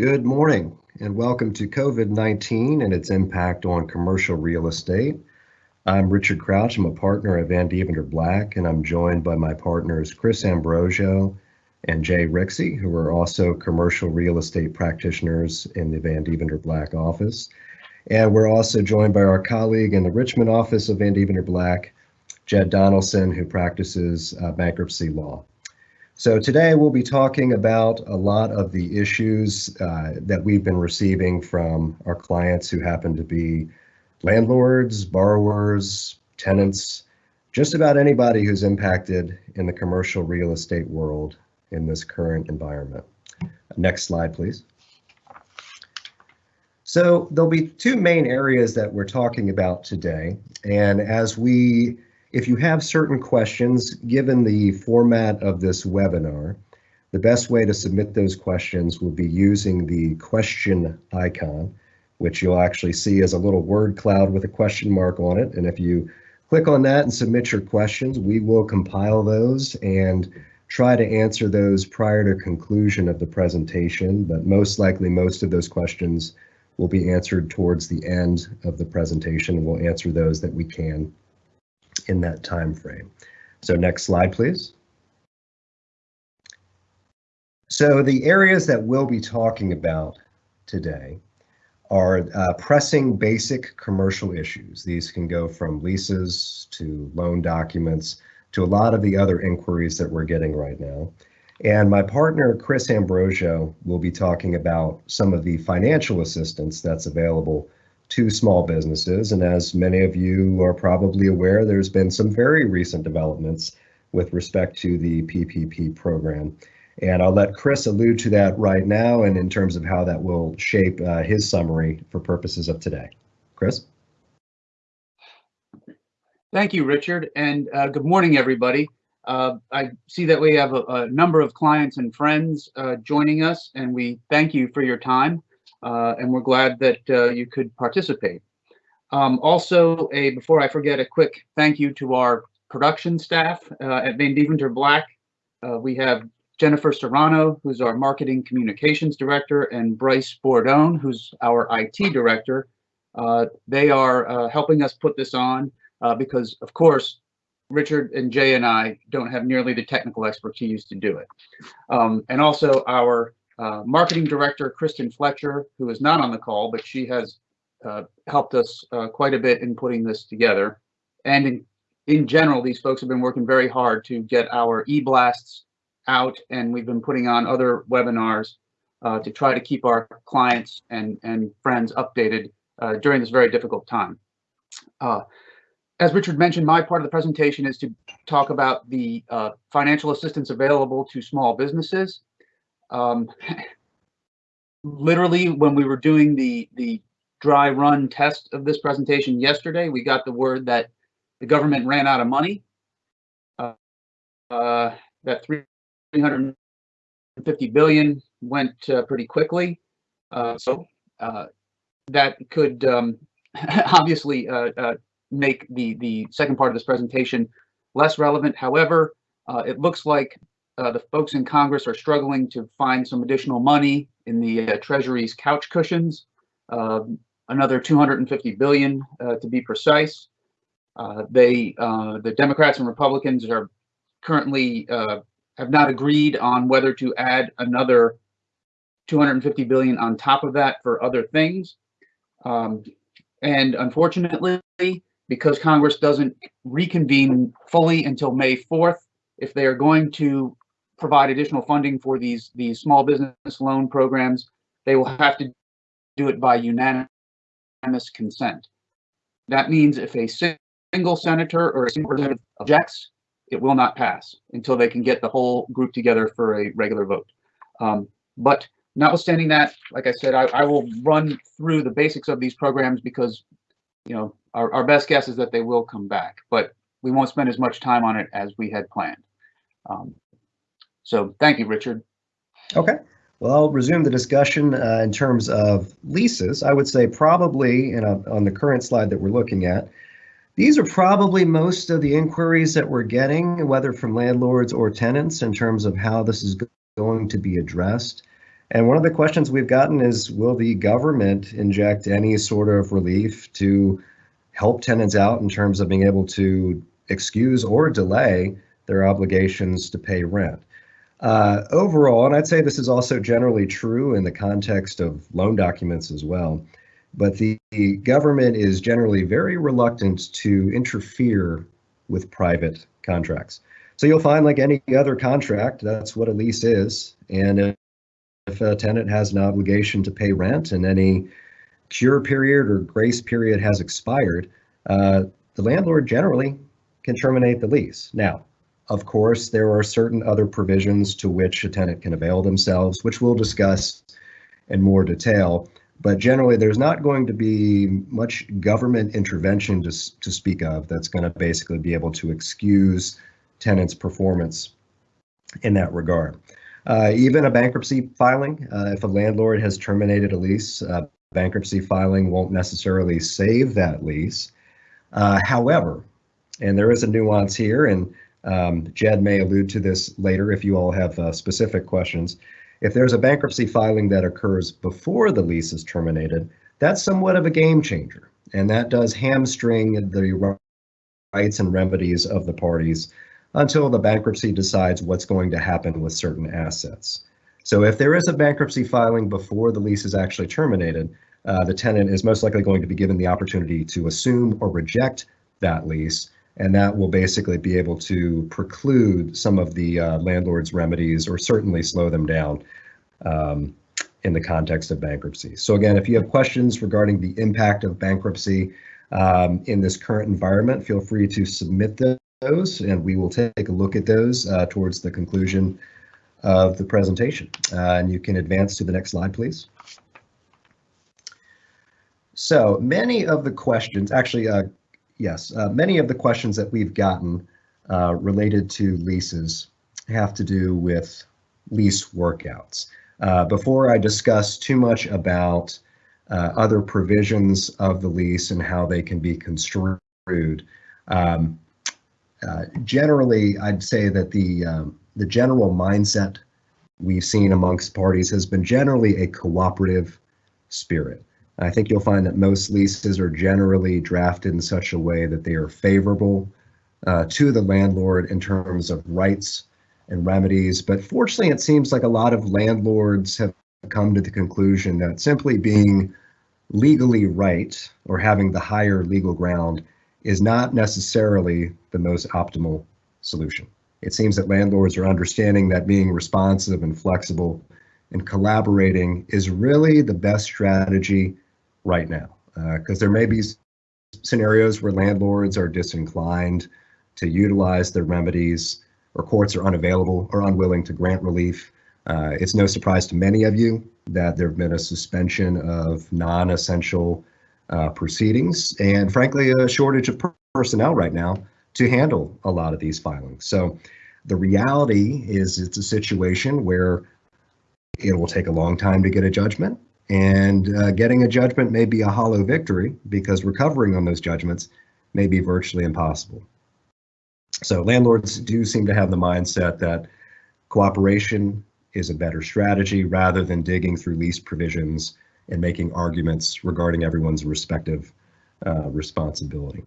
Good morning and welcome to COVID-19 and its impact on commercial real estate. I'm Richard Crouch. I'm a partner at Van Deventer Black and I'm joined by my partners Chris Ambrosio and Jay Rixey, who are also commercial real estate practitioners in the Van Deventer Black office. And we're also joined by our colleague in the Richmond office of Van Deventer Black, Jed Donaldson, who practices uh, bankruptcy law. So today we'll be talking about a lot of the issues uh, that we've been receiving from our clients who happen to be landlords, borrowers, tenants, just about anybody who's impacted in the commercial real estate world in this current environment. Next slide, please. So there'll be two main areas that we're talking about today. And as we if you have certain questions, given the format of this webinar, the best way to submit those questions will be using the question icon, which you'll actually see as a little word cloud with a question mark on it. And if you click on that and submit your questions, we will compile those and try to answer those prior to conclusion of the presentation, but most likely most of those questions will be answered towards the end of the presentation. We'll answer those that we can in that time frame. So next slide, please. So the areas that we'll be talking about today are uh, pressing basic commercial issues. These can go from leases to loan documents to a lot of the other inquiries that we're getting right now. And my partner, Chris Ambrosio, will be talking about some of the financial assistance that's available to small businesses. And as many of you are probably aware, there's been some very recent developments with respect to the PPP program. And I'll let Chris allude to that right now and in terms of how that will shape uh, his summary for purposes of today. Chris? Thank you, Richard, and uh, good morning, everybody. Uh, I see that we have a, a, number of clients and friends uh, joining us, and we thank you for your time and we're glad that uh, you could participate. Um, also, a before I forget, a quick thank you to our production staff uh, at Van Deventer Black. Uh, we have Jennifer Serrano, who's our marketing communications director, and Bryce Bordone, who's our IT director. Uh, they are uh, helping us put this on because, of course, Richard and Jay and I don't have nearly the technical expertise to do it. Um, and also our uh, marketing director, Kristen Fletcher, who is not on the call, but she has uh, helped us uh, quite a bit in putting this together. And in, in general, these folks have been working very hard to get our e-blasts out, and we've been putting on other webinars uh, to try to keep our clients and, and friends updated uh, during this very difficult time. As Richard mentioned, my part of the presentation is to talk about the financial assistance available to small businesses. Um, literally, when we were doing the the dry run test of this presentation yesterday, we got the word that the government ran out of money. Uh, uh, that 350 billion went uh, pretty quickly. Uh, so uh, that could um, obviously uh, make the, the second part of this presentation less relevant. However, it looks like uh, the folks in Congress are struggling to find some additional money in the uh, Treasury's couch cushions, uh, another 250 billion uh, to be precise. Uh, they, uh, the Democrats and Republicans are currently have not agreed on whether to add another 250 billion on top of that for other things. Um, and unfortunately, because Congress doesn't reconvene fully until May 4th, if they are going to provide additional funding for these these small business loan programs, they will have to do it by unanimous consent. That means if a single senator or a single representative objects, it will not pass until they can get the whole group together for a regular vote. Um, but notwithstanding that, like I said, I, I, will run through the basics of these programs because, you know, our, our best guess is that they will come back, but we won't spend as much time on it as we had planned. Um, so thank you, Richard. Okay. Well, I'll resume the discussion uh, in terms of leases. I would say probably in a, on the current slide that we're looking at, these are probably most of the inquiries that we're getting, whether from landlords or tenants, in terms of how this is going to be addressed. And one of the questions we've gotten is, will the government inject any sort of relief to help tenants out in terms of being able to excuse or delay their obligations to pay rent? Uh, overall, and I'd say this is also generally true in the context of loan documents as well, but the, the government is generally very reluctant to interfere with private contracts. So you'll find like any other contract, that's what a lease is. And if a tenant has an obligation to pay rent and any cure period or grace period has expired, uh, the landlord generally can terminate the lease. Now, of course, there are certain other provisions to which a tenant can avail themselves, which we'll discuss in more detail. But generally, there's not going to be much government intervention to, to speak of that's going to basically be able to excuse tenants' performance in that regard. Uh, even a bankruptcy filing, uh, if a landlord has terminated a lease, uh, bankruptcy filing won't necessarily save that lease. Uh, however, and there is a nuance here, and um, Jed may allude to this later if you all have uh, specific questions. If there's a bankruptcy filing that occurs before the lease is terminated, that's somewhat of a game changer, and that does hamstring the rights and remedies of the parties until the bankruptcy decides what's going to happen with certain assets. So if there is a bankruptcy filing before the lease is actually terminated, uh, the tenant is most likely going to be given the opportunity to assume or reject that lease, and that will basically be able to preclude some of the uh, landlord's remedies or certainly slow them down um, in the context of bankruptcy. So again, if you have questions regarding the impact of bankruptcy um, in this current environment, feel free to submit those, and we will take a look at those uh, towards the conclusion of the presentation. Uh, and you can advance to the next slide, please. So many of the questions, actually, uh, yes, uh, many of the questions that we've gotten uh, related to leases have to do with lease workouts. Uh, before I discuss too much about other provisions of the lease and how they can be construed, um, uh, generally, I'd say that the um, the general mindset we've seen amongst parties has been generally a cooperative spirit. I think you'll find that most leases are generally drafted in such a way that they are favorable uh, to the landlord in terms of rights and remedies. But fortunately, it seems like a lot of landlords have come to the conclusion that simply being legally right or having the higher legal ground is not necessarily the most optimal solution. It seems that landlords are understanding that being responsive and flexible and collaborating is really the best strategy right now. Because uh, there may be scenarios where landlords are disinclined to utilize their remedies or courts are unavailable or unwilling to grant relief. Uh, it's no surprise to many of you that there have been a suspension of non-essential uh, proceedings and frankly a shortage of per personnel right now to handle a lot of these filings. So the reality is it's a situation where it will take a long time to get a judgment and uh, getting a judgment may be a hollow victory because recovering on those judgments may be virtually impossible. So landlords do seem to have the mindset that cooperation is a better strategy rather than digging through lease provisions and making arguments regarding everyone's respective uh, responsibility.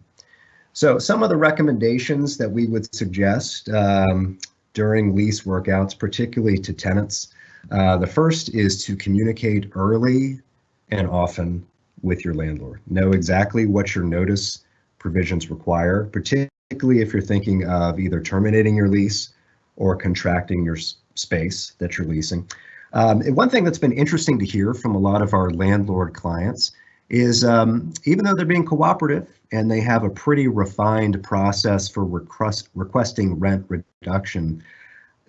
So some of the recommendations that we would suggest um, during lease workouts, particularly to tenants, uh, the first is to communicate early and often with your landlord. Know exactly what your notice provisions require, particularly if you're thinking of either terminating your lease or contracting your space that you're leasing. Um, one thing that's been interesting to hear from a lot of our landlord clients is um, even though they're being cooperative and they have a pretty refined process for request, requesting rent reduction,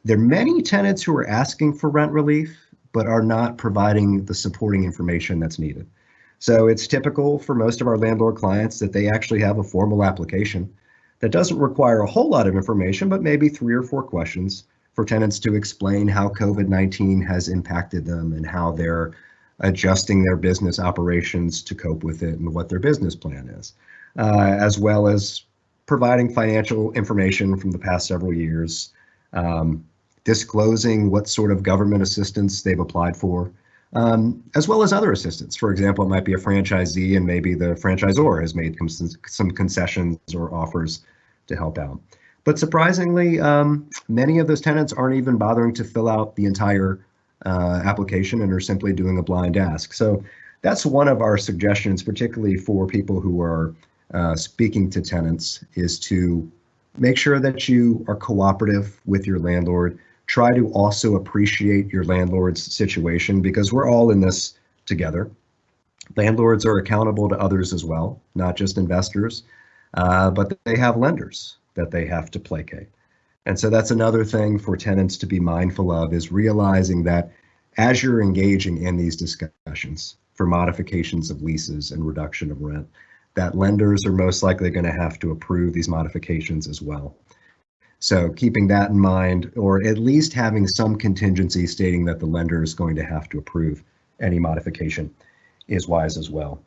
there are many tenants who are asking for rent relief but are not providing the supporting information that's needed. So it's typical for most of our landlord clients that they actually have a formal application that doesn't require a whole lot of information, but maybe three or four questions for tenants to explain how COVID-19 has impacted them and how they're adjusting their business operations to cope with it and what their business plan is, uh, as well as providing financial information from the past several years, um, disclosing what sort of government assistance they've applied for, um, as well as other assistance. For example, it might be a franchisee and maybe the franchisor has made some concessions or offers to help out. But surprisingly, um, many of those tenants aren't even bothering to fill out the entire uh, application and are simply doing a blind ask. So that's one of our suggestions, particularly for people who are uh, speaking to tenants, is to make sure that you are cooperative with your landlord. Try to also appreciate your landlord's situation because we're all in this together. Landlords are accountable to others as well, not just investors, uh, but they have lenders that they have to placate. And so that's another thing for tenants to be mindful of is realizing that as you're engaging in these discussions for modifications of leases and reduction of rent, that lenders are most likely going to have to approve these modifications as well. So keeping that in mind, or at least having some contingency stating that the lender is going to have to approve any modification is wise as well.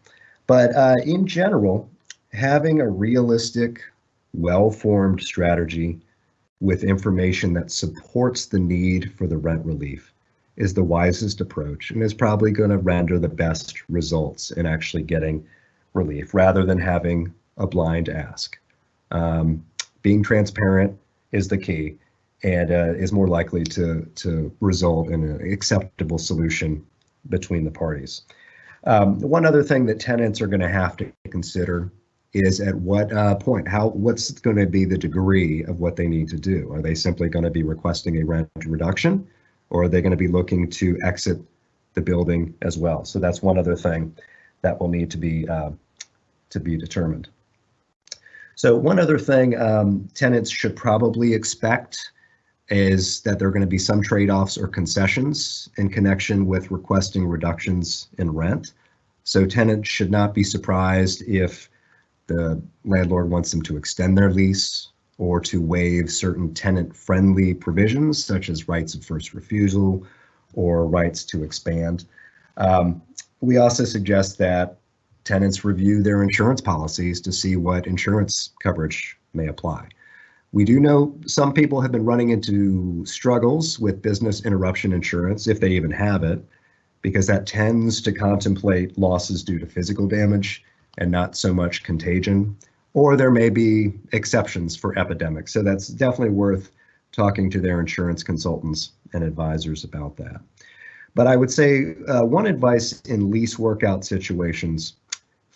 But uh, in general, having a realistic, well-formed strategy with information that supports the need for the rent relief is the wisest approach and is probably going to render the best results in actually getting relief rather than having a blind ask. Um, being transparent is the key and uh, is more likely to, to result in an acceptable solution between the parties. Um, one other thing that tenants are going to have to consider is at what uh, point, how, what's going to be the degree of what they need to do? Are they simply going to be requesting a rent reduction or are they going to be looking to exit the building as well? So that's one other thing that will need to be uh, to be determined. So one other thing um, tenants should probably expect is that there are going to be some trade-offs or concessions in connection with requesting reductions in rent. So tenants should not be surprised if the landlord wants them to extend their lease or to waive certain tenant-friendly provisions such as rights of first refusal or rights to expand. Um, we also suggest that tenants review their insurance policies to see what insurance coverage may apply. We do know some people have been running into struggles with business interruption insurance, if they even have it, because that tends to contemplate losses due to physical damage and not so much contagion. Or there may be exceptions for epidemics. So that's definitely worth talking to their insurance consultants and advisors about that. But I would say uh, one advice in lease workout situations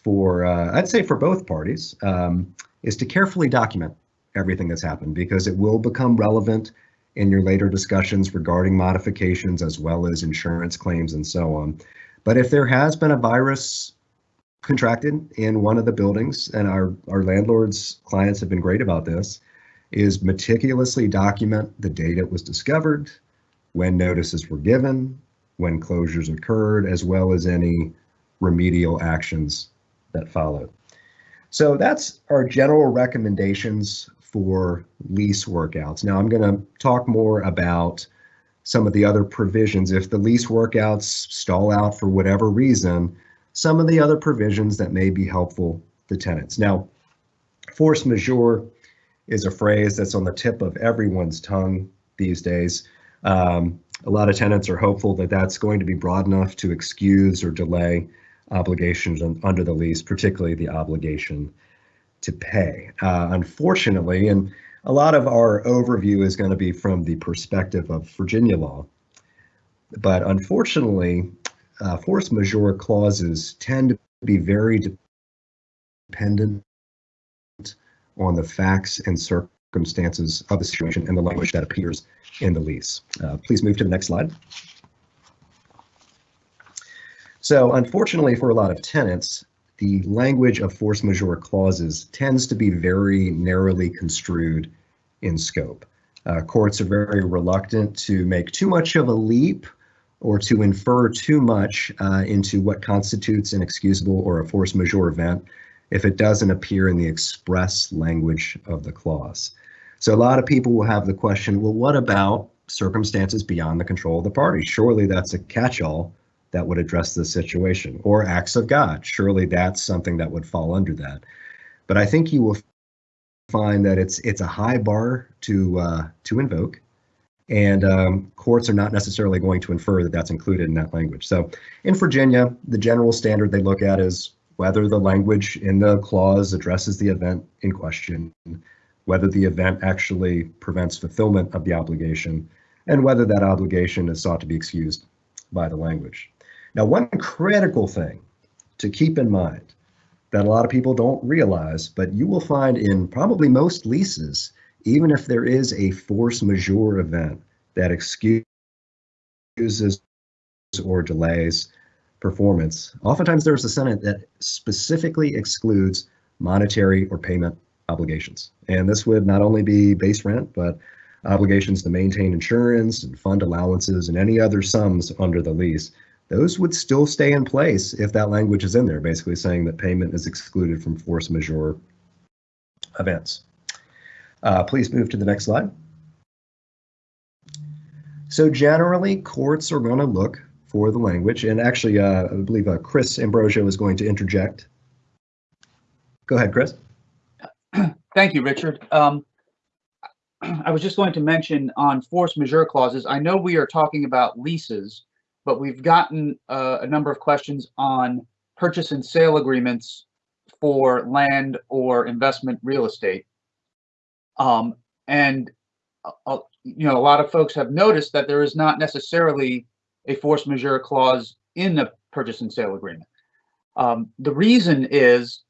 for, uh, I'd say for both parties, um, is to carefully document everything that's happened because it will become relevant in your later discussions regarding modifications as well as insurance claims and so on. But if there has been a virus contracted in one of the buildings, and our, our landlords clients have been great about this, is meticulously document the date it was discovered, when notices were given, when closures occurred, as well as any remedial actions that followed. So that's our general recommendations for lease workouts. Now I'm going to talk more about some of the other provisions. If the lease workouts stall out for whatever reason, some of the other provisions that may be helpful to tenants. Now, force majeure is a phrase that's on the tip of everyone's tongue these days. Um, a lot of tenants are hopeful that that's going to be broad enough to excuse or delay obligations under the lease, particularly the obligation to pay. Uh, unfortunately, and a lot of our overview is going to be from the perspective of Virginia law, but unfortunately, uh, force majeure clauses tend to be very dependent on the facts and circumstances of the situation and the language that appears in the lease. Uh, please move to the next slide. So unfortunately for a lot of tenants, the language of force majeure clauses tends to be very narrowly construed in scope. Uh, courts are very reluctant to make too much of a leap or to infer too much uh, into what constitutes an excusable or a force majeure event if it doesn't appear in the express language of the clause. So a lot of people will have the question, well, what about circumstances beyond the control of the party? Surely that's a catch-all that would address the situation or acts of God. Surely that's something that would fall under that. But I think you will find that it's it's a high bar to uh, to invoke, and um, courts are not necessarily going to infer that that's included in that language. So in Virginia, the general standard they look at is whether the language in the clause addresses the event in question, whether the event actually prevents fulfillment of the obligation, and whether that obligation is sought to be excused by the language. Now, one critical thing to keep in mind that a lot of people don't realize, but you will find in probably most leases, even if there is a force majeure event that excuses or delays performance, oftentimes there's a sentence that specifically excludes monetary or payment obligations. And this would not only be base rent, but obligations to maintain insurance and fund allowances and any other sums under the lease. Those would still stay in place if that language is in there, basically saying that payment is excluded from force majeure events. Uh, please move to the next slide. So generally, courts are going to look for the language, and actually, uh, I believe uh, Chris Ambrosio is going to interject. Go ahead, Chris. Thank you, Richard. Um, I was just going to mention on force majeure clauses, I know we are talking about leases, but we've gotten uh, a number of questions on purchase and sale agreements for land or investment real estate. Um, and, uh, uh, you know, a lot of folks have noticed that there is not necessarily a force majeure clause in the purchase and sale agreement. Um, the reason is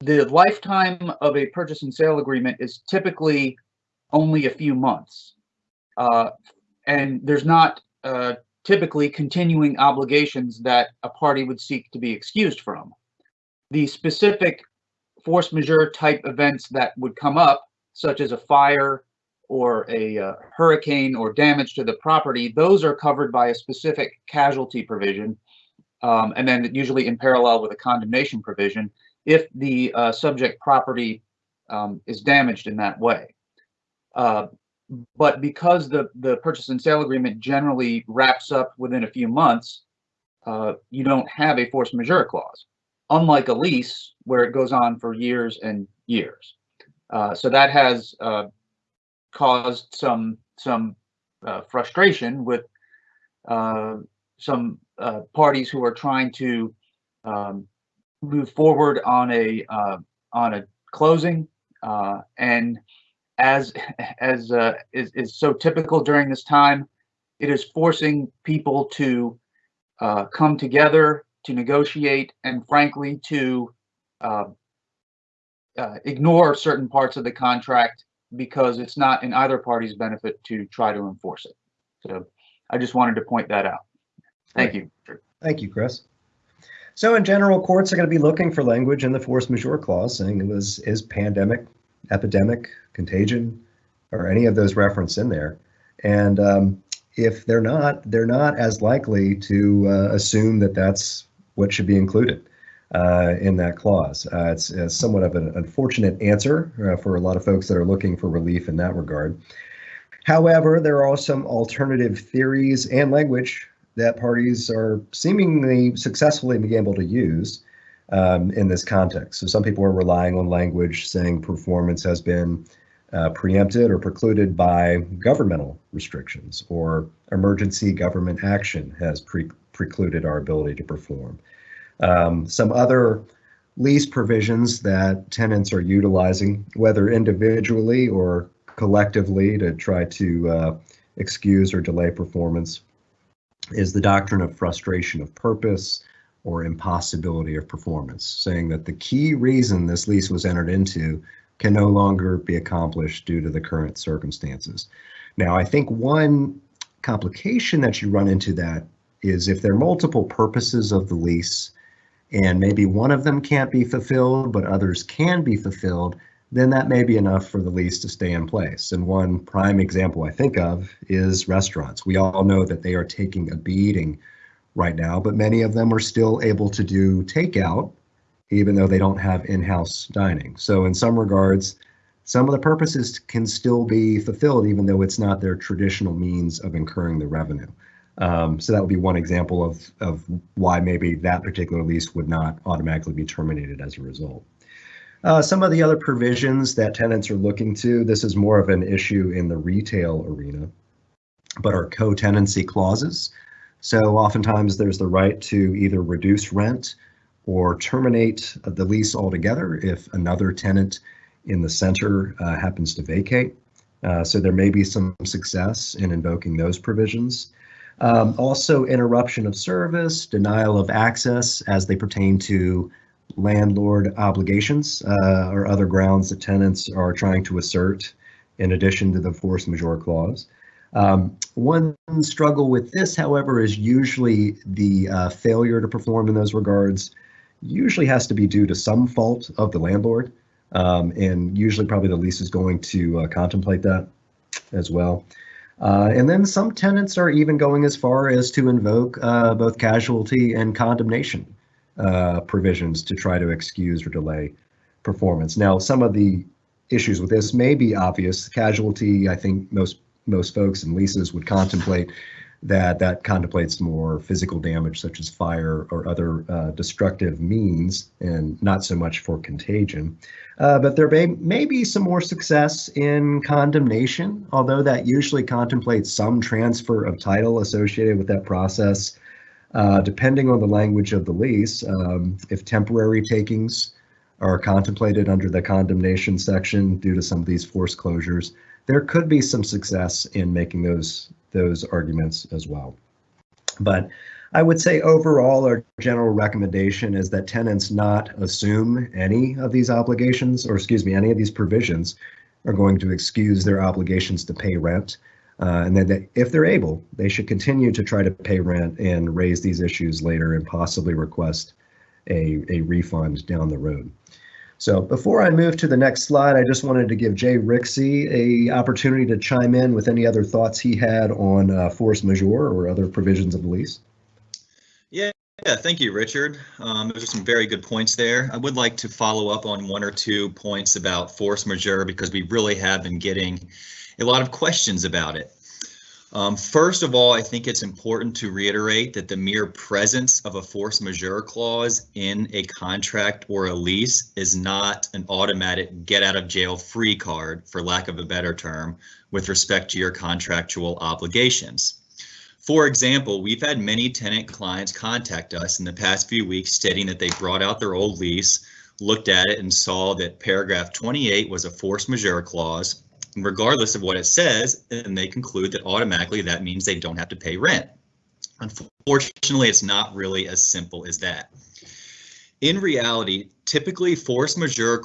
the lifetime of a purchase and sale agreement is typically only a few months. Uh, and there's not uh, typically continuing obligations that a party would seek to be excused from. The specific force majeure type events that would come up, such as a fire or a uh, hurricane or damage to the property, those are covered by a specific casualty provision, um, and then usually in parallel with a condemnation provision if the uh, subject property um, is damaged in that way. Uh, but because the, the purchase and sale agreement generally wraps up within a few months, uh, you don't have a force majeure clause, unlike a lease where it goes on for years and years. Uh, so that has uh, caused some some uh, frustration with uh, some uh, parties who are trying to um, move forward on a on a closing and as as uh, is, is so typical during this time. It is forcing people to uh, come together to negotiate and frankly to uh, uh, ignore certain parts of the contract because it's not in either party's benefit to try to enforce it. So I just wanted to point that out. Thank you. Thank you, Chris. So in general, courts are going to be looking for language in the force majeure clause saying it was is pandemic epidemic, contagion, or any of those referenced in there. And um, if they're not, they're not as likely to uh, assume that that's what should be included uh, in that clause. Uh, it's, it's, somewhat of an unfortunate answer uh, for a lot of folks that are looking for relief in that regard. However, there are some alternative theories and language that parties are seemingly successfully being able to use um, in this context. So some people are relying on language saying performance has been uh, preempted or precluded by governmental restrictions or emergency government action has pre precluded our ability to perform. Um, some other lease provisions that tenants are utilizing, whether individually or collectively to try to uh, excuse or delay performance, is the doctrine of frustration of purpose, or impossibility of performance, saying that the key reason this lease was entered into can no longer be accomplished due to the current circumstances. Now, I think one complication that you run into that is if there are multiple purposes of the lease and maybe one of them can't be fulfilled, but others can be fulfilled, then that may be enough for the lease to stay in place. And one prime example I think of is restaurants. We all know that they are taking a beating right now, but many of them are still able to do takeout, even though they don't have in-house dining. So in some regards, some of the purposes can still be fulfilled, even though it's not their traditional means of incurring the revenue. Um, so that would be one example of, of why maybe that particular lease would not automatically be terminated as a result. Uh, some of the other provisions that tenants are looking to, this is more of an issue in the retail arena. but are co-tenancy clauses. So oftentimes there's the right to either reduce rent or terminate the lease altogether if another tenant in the center uh, happens to vacate. Uh, so there may be some success in invoking those provisions. Um, also, interruption of service, denial of access as they pertain to landlord obligations uh, or other grounds that tenants are trying to assert in addition to the force majeure clause. Um, one struggle with this, however, is usually the uh, failure to perform in those regards usually has to be due to some fault of the landlord. Um, and usually probably the lease is going to uh, contemplate that as well. Uh, and then some tenants are even going as far as to invoke uh, both casualty and condemnation uh, provisions to try to excuse or delay performance. Now, some of the issues with this may be obvious. Casualty, I think most most folks in leases would contemplate that that contemplates more physical damage such as fire or other uh, destructive means and not so much for contagion. Uh, but there may, may be some more success in condemnation, although that usually contemplates some transfer of title associated with that process. Uh, depending on the language of the lease, um, if temporary takings are contemplated under the condemnation section due to some of these forced closures, there could be some success in making those those arguments as well. But I would say overall, our general recommendation is that tenants not assume any of these obligations, or excuse me, any of these provisions are going to excuse their obligations to pay rent. Uh, and then if they're able, they should continue to try to pay rent and raise these issues later and possibly request a, a refund down the road. So before I move to the next slide, I just wanted to give Jay Rixey a opportunity to chime in with any other thoughts he had on uh, force majeure or other provisions of the lease. Yeah, yeah, thank you, Richard. Um, those are some very good points there. I would like to follow up on one or two points about force majeure because we really have been getting a lot of questions about it. Um, first of all, I think it's important to reiterate that the mere presence of a force majeure clause in a contract or a lease is not an automatic get out of jail free card, for lack of a better term, with respect to your contractual obligations. For example, we've had many tenant clients contact us in the past few weeks stating that they brought out their old lease, looked at it and saw that paragraph 28 was a force majeure clause regardless of what it says, and they conclude that automatically that means they don't have to pay rent. Unfortunately, it's not really as simple as that. In reality, typically force majeure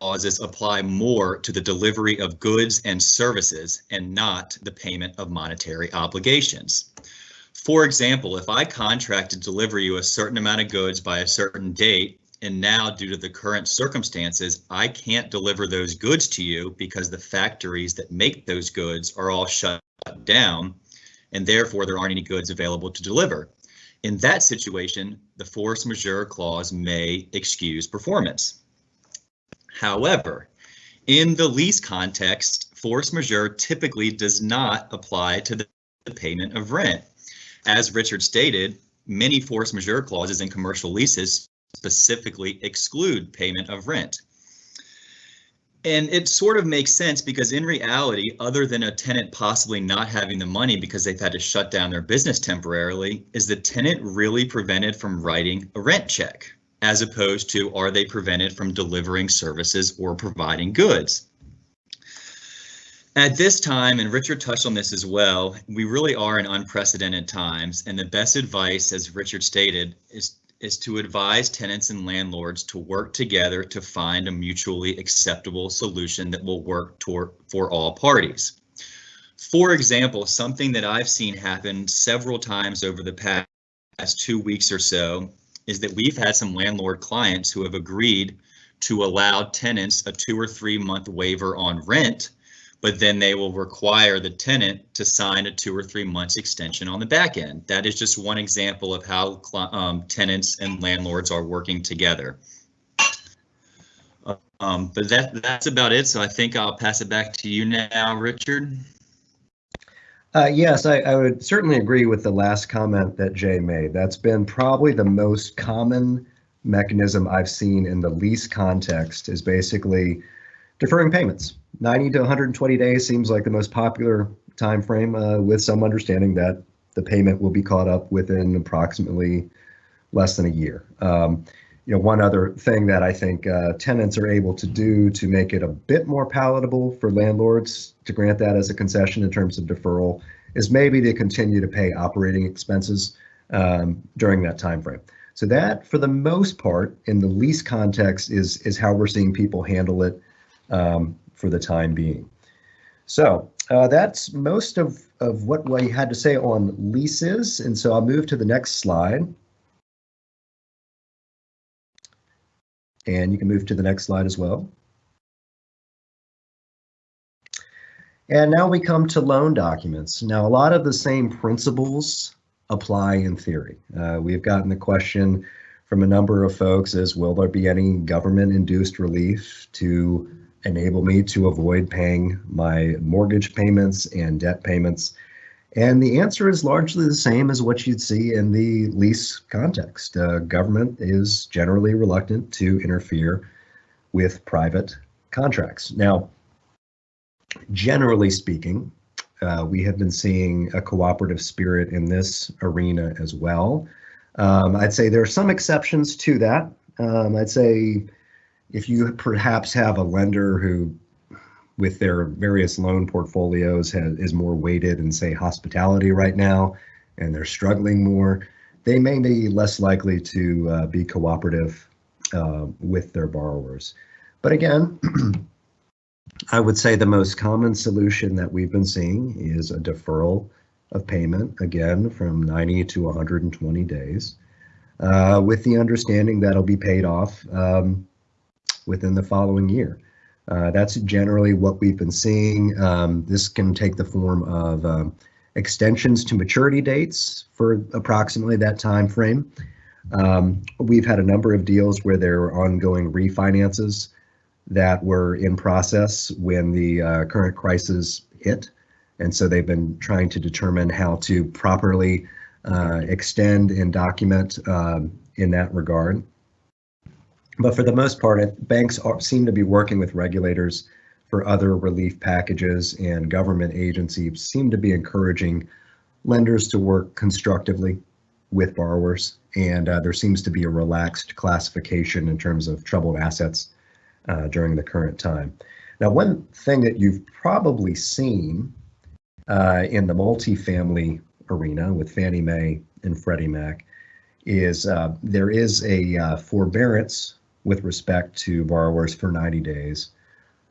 clauses apply more to the delivery of goods and services and not the payment of monetary obligations. For example, if I contract to deliver you a certain amount of goods by a certain date and now, due to the current circumstances, I can't deliver those goods to you because the factories that make those goods are all shut down, and therefore there aren't any goods available to deliver. In that situation, the force majeure clause may excuse performance. However, in the lease context, force majeure typically does not apply to the payment of rent. As Richard stated, many force majeure clauses in commercial leases specifically exclude payment of rent. And it sort of makes sense because in reality, other than a tenant possibly not having the money because they've had to shut down their business temporarily, is the tenant really prevented from writing a rent check? As opposed to are they prevented from delivering services or providing goods? At this time, and Richard touched on this as well, we really are in unprecedented times. And the best advice, as Richard stated, is is to advise tenants and landlords to work together to find a mutually acceptable solution that will work toward, for all parties. For example, something that I've seen happen several times over the past two weeks or so is that we've had some landlord clients who have agreed to allow tenants a two or three month waiver on rent but then they will require the tenant to sign a two or three months extension on the back end. That is just one example of how um, tenants and landlords are working together. Um, but that that's about it. So I think I'll pass it back to you now, Richard. Uh, yes, I, I, would certainly agree with the last comment that Jay made. That's been probably the most common mechanism I've seen in the lease context is basically deferring payments. 90 to 120 days seems like the most popular timeframe uh, with some understanding that the payment will be caught up within approximately less than a year. Um, you know, one other thing that I think uh, tenants are able to do to make it a bit more palatable for landlords to grant that as a concession in terms of deferral is maybe to continue to pay operating expenses um, during that time frame. So that, for the most part, in the lease context, is is how we're seeing people handle it um, for the time being. So uh, that's most of of what we had to say on leases, and so I'll move to the next slide. And you can move to the next slide as well. And now we come to loan documents. Now, a lot of the same principles apply in theory. Uh, we've gotten the question from a number of folks is, will there be any government induced relief to enable me to avoid paying my mortgage payments and debt payments? And the answer is largely the same as what you'd see in the lease context. Uh, government is generally reluctant to interfere with private contracts. Now, generally speaking, uh, we have been seeing a cooperative spirit in this arena as well. Um, I'd say there are some exceptions to that. Um, I'd say if you perhaps have a lender who with their various loan portfolios has, is more weighted in say hospitality right now and they're struggling more they may be less likely to uh, be cooperative uh, with their borrowers. But again i would say the most common solution that we've been seeing is a deferral of payment again from 90 to 120 days uh, with the understanding that it'll be paid off um, within the following year uh, that's generally what we've been seeing. Um, this can take the form of um, extensions to maturity dates for approximately that time frame. Um, we've had a number of deals where there are ongoing refinances that were in process when the uh, current crisis hit. And so they've been trying to determine how to properly uh, extend and document um, in that regard. But for the most part, banks are, seem to be working with regulators for other relief packages, and government agencies seem to be encouraging lenders to work constructively with borrowers. And uh, there seems to be a relaxed classification in terms of troubled assets uh, during the current time. Now, one thing that you've probably seen uh, in the multifamily arena with Fannie Mae and Freddie Mac is uh, there is a uh, forbearance with respect to borrowers for 90 days,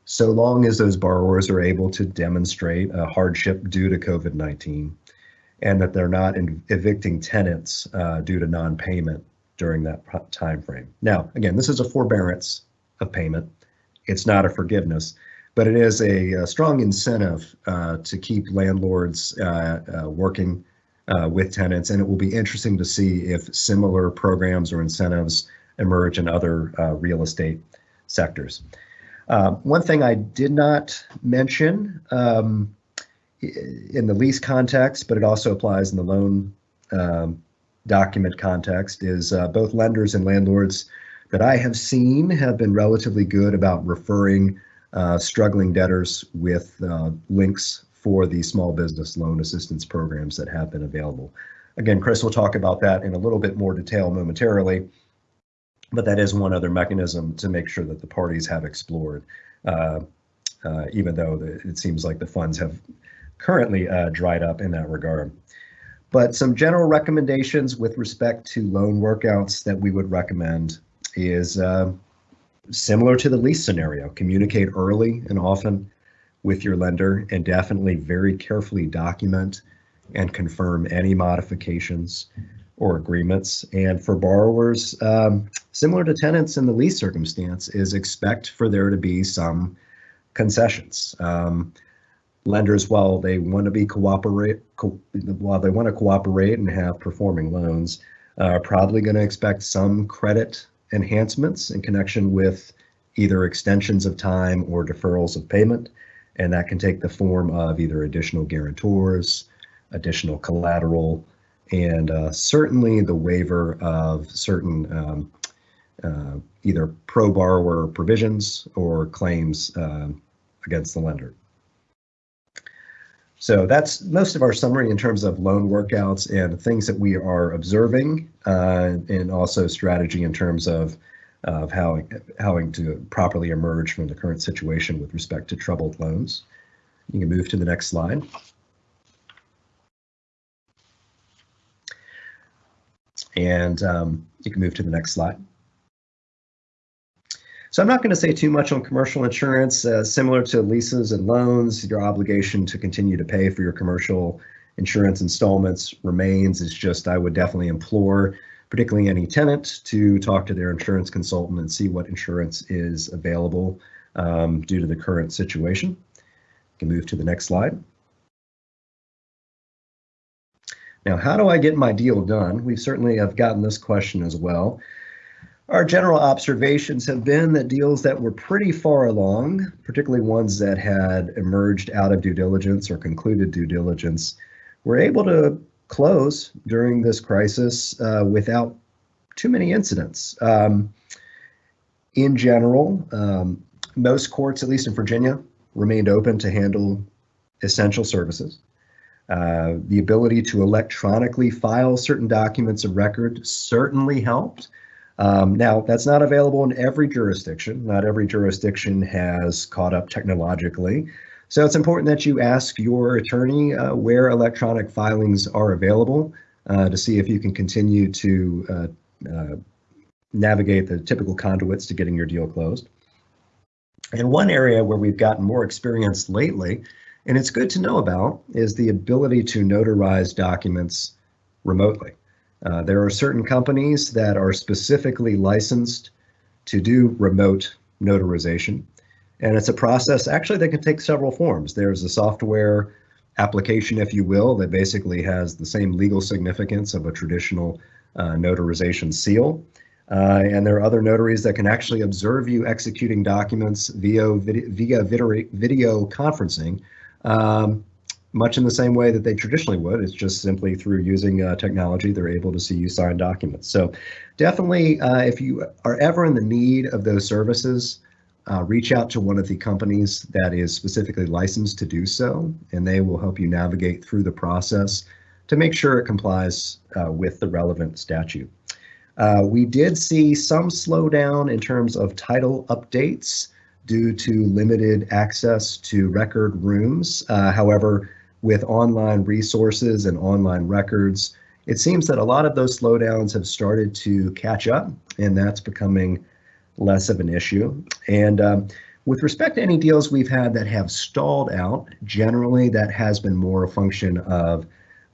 so long as those borrowers are able to demonstrate a hardship due to COVID-19 and that they're not evicting tenants uh, due to non-payment during that time frame. Now, again, this is a forbearance of payment. It's not a forgiveness, but it is a, a strong incentive uh, to keep landlords uh, uh working uh, with tenants, and it will be interesting to see if similar programs or incentives emerge in other uh, real estate sectors. Uh, one thing I did not mention um, in the lease context, but it also applies in the loan um, document context, is uh, both lenders and landlords that I have seen have been relatively good about referring uh, struggling debtors with uh, links for the small business loan assistance programs that have been available. Again, Chris will talk about that in a little bit more detail momentarily but that is one other mechanism to make sure that the parties have explored, uh, uh, even though the, it seems like the funds have currently uh, dried up in that regard. But some general recommendations with respect to loan workouts that we would recommend is uh, similar to the lease scenario. Communicate early and often with your lender and definitely very carefully document and confirm any modifications or agreements. And for borrowers, um, similar to tenants in the lease circumstance, is expect for there to be some concessions. Um, lenders, while they want to be cooperate, co while they want to cooperate and have performing loans, are probably going to expect some credit enhancements in connection with either extensions of time or deferrals of payment. And that can take the form of either additional guarantors, additional collateral, and uh, certainly the waiver of certain um, uh, either pro borrower provisions or claims uh, against the lender. So that's most of our summary in terms of loan workouts and things that we are observing, uh, and also strategy in terms of of how how to properly emerge from the current situation with respect to troubled loans. You can move to the next slide. And um, you can move to the next slide. So I'm not going to say too much on commercial insurance. Uh, similar to leases and loans, your obligation to continue to pay for your commercial insurance installments remains. It's just I would definitely implore, particularly any tenant, to talk to their insurance consultant and see what insurance is available um, due to the current situation. You can move to the next slide. Now, how do I get my deal done? We certainly have gotten this question as well. Our general observations have been that deals that were pretty far along, particularly ones that had emerged out of due diligence or concluded due diligence, were able to close during this crisis uh, without too many incidents. Um, in general, um, most courts, at least in Virginia, remained open to handle essential services. Uh, the ability to electronically file certain documents of record certainly helped. Um, now, that's not available in every jurisdiction. Not every jurisdiction has caught up technologically. So it's important that you ask your attorney uh, where electronic filings are available uh, to see if you can continue to uh, uh, navigate the typical conduits to getting your deal closed. And one area where we've gotten more experience lately, and it's good to know about, is the ability to notarize documents remotely. Uh, there are certain companies that are specifically licensed to do remote notarization. And it's a process actually that can take several forms. There's a software application, if you will, that basically has the same legal significance of a traditional uh, notarization seal. Uh, and there are other notaries that can actually observe you executing documents via, via video, video conferencing um, much in the same way that they traditionally would. It's just simply through using uh, technology, they're able to see you sign documents. So definitely, uh, if you are ever in the need of those services, uh, reach out to one of the companies that is specifically licensed to do so, and they will help you navigate through the process to make sure it complies uh, with the relevant statute. Uh, we did see some slowdown in terms of title updates due to limited access to record rooms. Uh, however, with online resources and online records, it seems that a lot of those slowdowns have started to catch up, and that's becoming less of an issue. And um, with respect to any deals we've had that have stalled out, generally that has been more a function of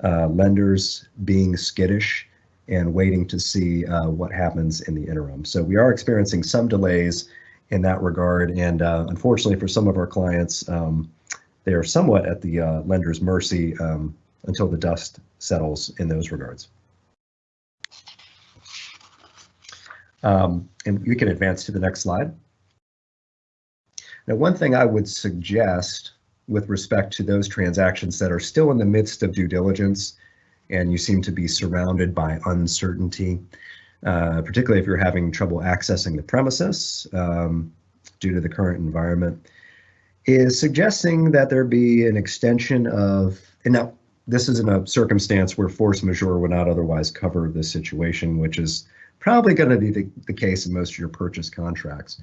uh, lenders being skittish and waiting to see uh, what happens in the interim. So we are experiencing some delays in that regard. And uh, unfortunately for some of our clients, um, they are somewhat at the uh, lender's mercy um, until the dust settles in those regards. Um, and we can advance to the next slide. Now, one thing I would suggest with respect to those transactions that are still in the midst of due diligence and you seem to be surrounded by uncertainty, uh, particularly if you're having trouble accessing the premises um, due to the current environment, is suggesting that there be an extension of, and now this is in a circumstance where force majeure would not otherwise cover this situation, which is probably going to be the, the case in most of your purchase contracts.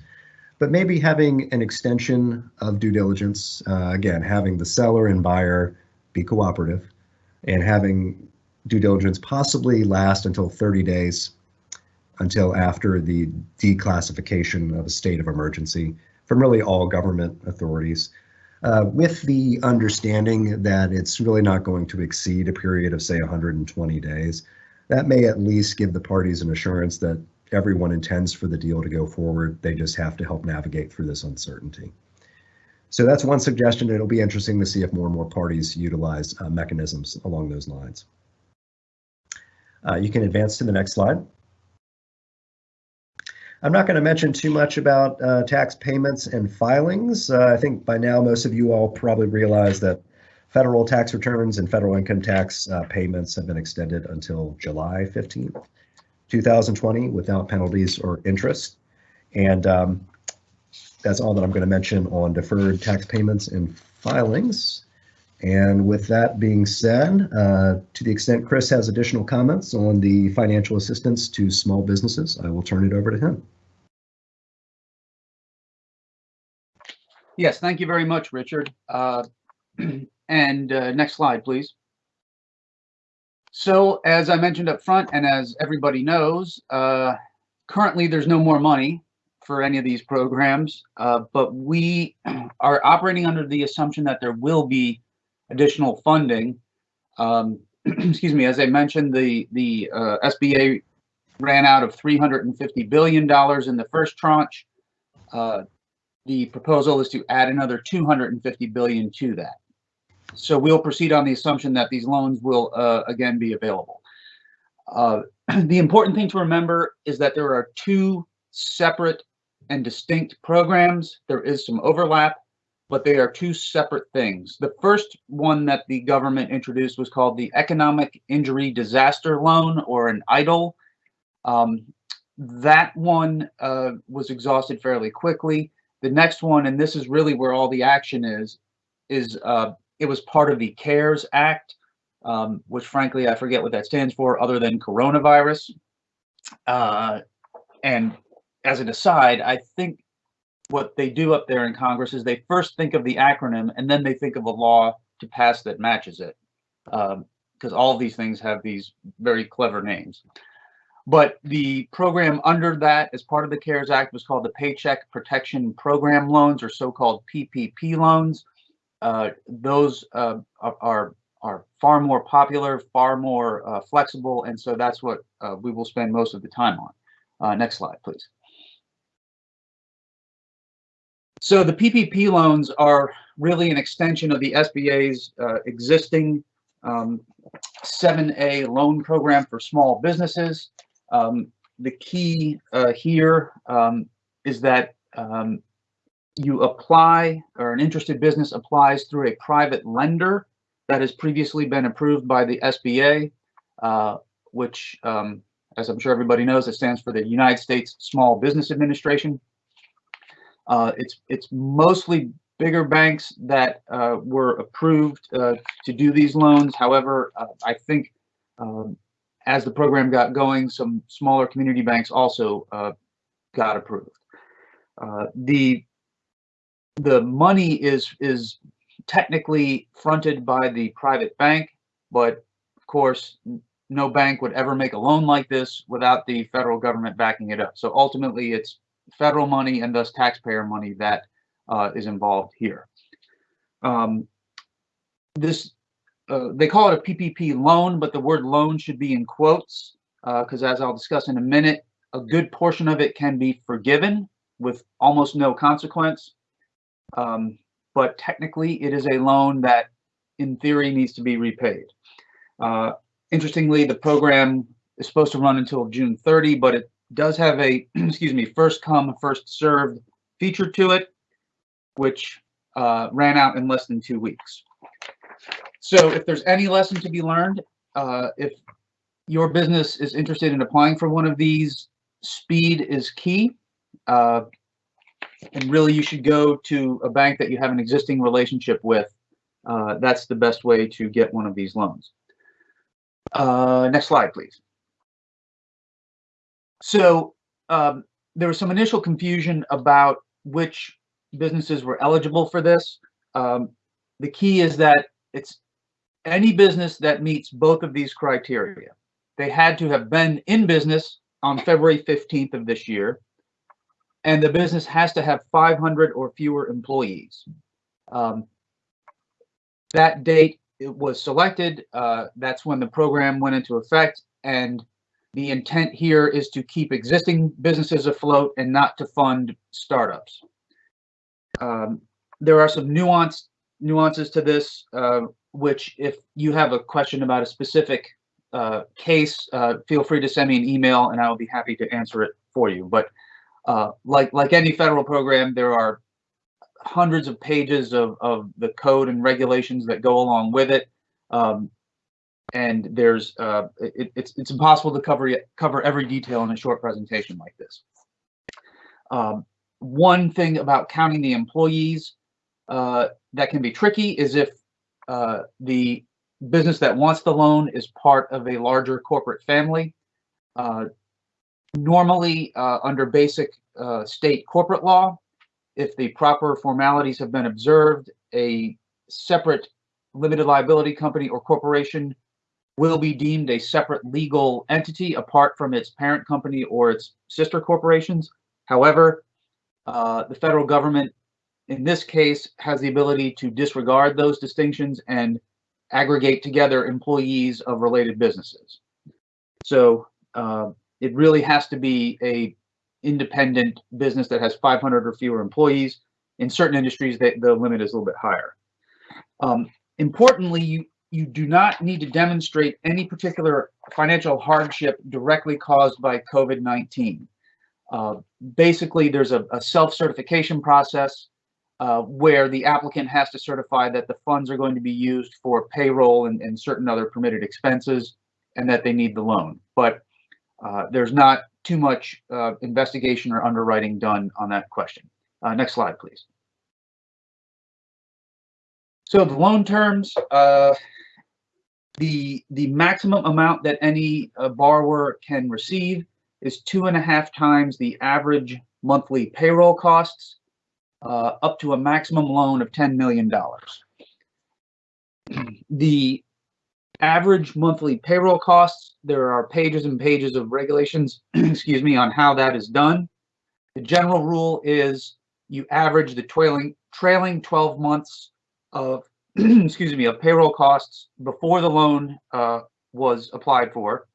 But maybe having an extension of due diligence, uh, again, having the seller and buyer be cooperative and having due diligence possibly last until 30 days until after the declassification of a state of emergency from really all government authorities, uh, with the understanding that it's really not going to exceed a period of, say, 120 days. That may at least give the parties an assurance that everyone intends for the deal to go forward. They just have to help navigate through this uncertainty. So that's one suggestion. It'll be interesting to see if more and more parties utilize uh, mechanisms along those lines. Uh, you can advance to the next slide. I'm not going to mention too much about uh, tax payments and filings. Uh, I think by now most of you all probably realize that federal tax returns and federal income tax uh, payments have been extended until July 15th, 2020 without penalties or interest. And um, that's all that I'm going to mention on deferred tax payments and filings. And with that being said, uh, to the extent Chris has additional comments on the financial assistance to small businesses, I will turn it over to him. Yes, thank you very much, Richard. Uh, And uh, next slide, please. So as I mentioned up front, and as everybody knows, uh, currently there's no more money for any of these programs, uh, but we are operating under the assumption that there will be additional funding. Um, excuse me, as I mentioned, the the uh, SBA ran out of 350 billion dollars in the first tranche. Uh, the proposal is to add another 250 billion to that. So we'll proceed on the assumption that these loans will uh, again be available. Uh, the important thing to remember is that there are two separate and distinct programs. There is some overlap, but they are two separate things. The first one that the government introduced was called the Economic Injury Disaster Loan or an EIDL. Um, that one uh, was exhausted fairly quickly. The next one, and this is really where all the action is, is uh, it was part of the CARES Act, um, which frankly, I forget what that stands for other than coronavirus. Uh, and as an aside, I think what they do up there in Congress is they first think of the acronym and then they think of a law to pass that matches it. Because um, all of these things have these very clever names. But the program under that, as part of the CARES Act, was called the Paycheck Protection Program loans, or so-called PPP loans. Uh, those uh, are are far more popular, far more uh, flexible, and so that's what uh, we will spend most of the time on. Uh, next slide, please. So the PPP loans are really an extension of the SBA's uh, existing um, 7A loan program for small businesses. Um, the key here um, is that um, you apply or an interested business applies through a private lender that has previously been approved by the SBA, uh, which, um, as I'm sure everybody knows, it stands for the United States Small Business Administration. Uh, it's it's mostly bigger banks that uh, were approved uh, to do these loans. However, uh, I think um, as the program got going, some smaller community banks also got approved. the the money is is technically fronted by the private bank, but of course, no bank would ever make a loan like this without the federal government backing it up. So ultimately, it's federal money and thus taxpayer money that uh, is involved here. Um, this uh, they call it a PPP loan, but the word loan should be in quotes because, uh, as I'll discuss in a minute, a good portion of it can be forgiven with almost no consequence. Um, but technically, it is a loan that, in theory, needs to be repaid. Uh, interestingly, the program is supposed to run until June 30, but it does have a, excuse me, first come, first served feature to it, which uh, ran out in less than two weeks. So if there's any lesson to be learned, uh, if your business is interested in applying for one of these, speed is key. Uh, and really you should go to a bank that you have an existing relationship with. Uh, that's the best way to get one of these loans. Uh, next slide, please. So um, there was some initial confusion about which businesses were eligible for this. Um, the key is that it's any business that meets both of these criteria. They had to have been in business on February 15th of this year and the business has to have 500 or fewer employees. Um, that date it was selected. Uh, that's when the program went into effect. And the intent here is to keep existing businesses afloat and not to fund startups. Um, there are some nuanced nuances to this, uh, which if you have a question about a specific uh, case, uh, feel free to send me an email and I will be happy to answer it for you. But uh, like like any federal program, there are hundreds of pages of, of the code and regulations that go along with it. Um, and there's uh, it, it's it's impossible to cover cover every detail in a short presentation like this. Um, one thing about counting the employees uh, that can be tricky is if uh, the business that wants the loan is part of a larger corporate family. Uh, normally, uh, under basic uh, state corporate law, if the proper formalities have been observed, a separate limited liability company or corporation will be deemed a separate legal entity apart from its parent company or its sister corporations. However, uh, the federal government, in this case, has the ability to disregard those distinctions and aggregate together employees of related businesses. So uh, it really has to be a independent business that has 500 or fewer employees. In certain industries, they, the limit is a little bit higher. Um, importantly, you, you do not need to demonstrate any particular financial hardship directly caused by COVID-19. Uh, basically, there's a, a self-certification process uh, where the applicant has to certify that the funds are going to be used for payroll and, and certain other permitted expenses and that they need the loan. But uh, there's not too much uh, investigation or underwriting done on that question. Uh, next slide, please. So the loan terms, uh, the the maximum amount that any uh, borrower can receive is two and a half times the average monthly payroll costs, uh, up to a maximum loan of $10 million. The average monthly payroll costs, there are pages and pages of regulations, excuse me, on how that is done. The general rule is you average the trailing, trailing 12 months of, excuse me, of payroll costs before the loan uh, was applied for.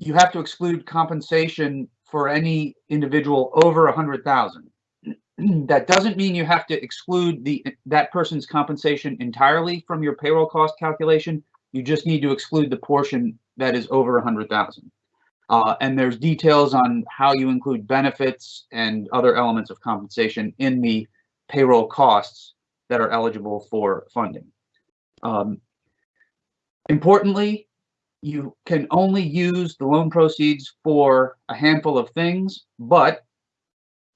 You have to exclude compensation for any individual over a hundred thousand. that doesn't mean you have to exclude the that person's compensation entirely from your payroll cost calculation. You just need to exclude the portion that is over a hundred thousand. Uh, and there's details on how you include benefits and other elements of compensation in the payroll costs that are eligible for funding. Um, importantly, you can only use the loan proceeds for a handful of things, but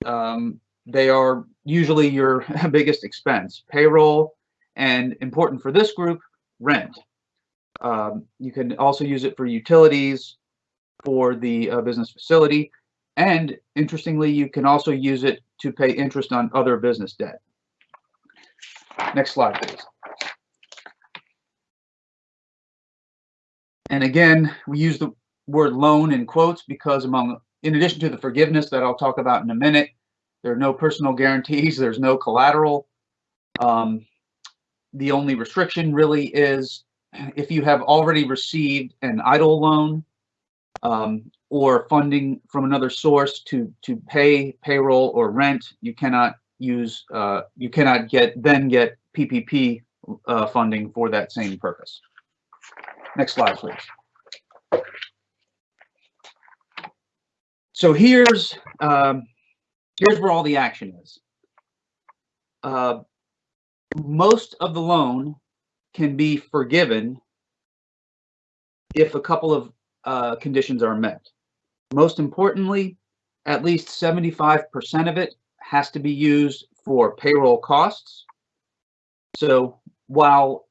um, they are usually your biggest expense. Payroll, and important for this group, rent. Um, you can also use it for utilities for the uh, business facility. And interestingly, you can also use it to pay interest on other business debt. Next slide, please. And again, we use the word loan in quotes because among, in addition to the forgiveness that I'll talk about in a minute, there are no personal guarantees. There's no collateral. Um, the only restriction really is if you have already received an EIDL loan um, or funding from another source to to pay payroll or rent, you cannot use uh, you cannot get then get PPP uh, funding for that same purpose. Next slide, please. So here's um, here's where all the action is. Uh, most of the loan can be forgiven if a couple of uh, conditions are met. Most importantly, at least 75% of it has to be used for payroll costs. So while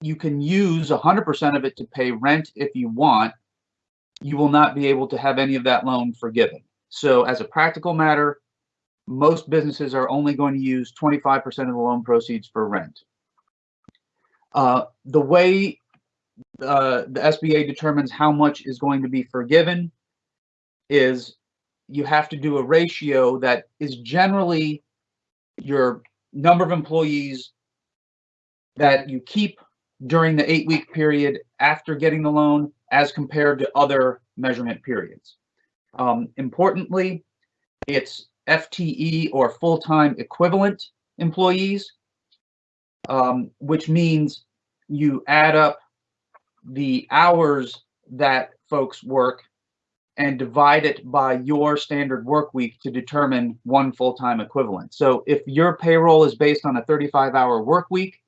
you can use 100% of it to pay rent if you want, you will not be able to have any of that loan forgiven. So as a practical matter, most businesses are only going to use 25% of the loan proceeds for rent. Uh, the way uh, the SBA determines how much is going to be forgiven is you have to do a ratio that is generally your number of employees that you keep during the eight week period after getting the loan as compared to other measurement periods. Um, importantly, it's FTE or full-time equivalent employees, um, which means you add up the hours that folks work and divide it by your standard work week to determine one full-time equivalent. So if your payroll is based on a 35-hour work week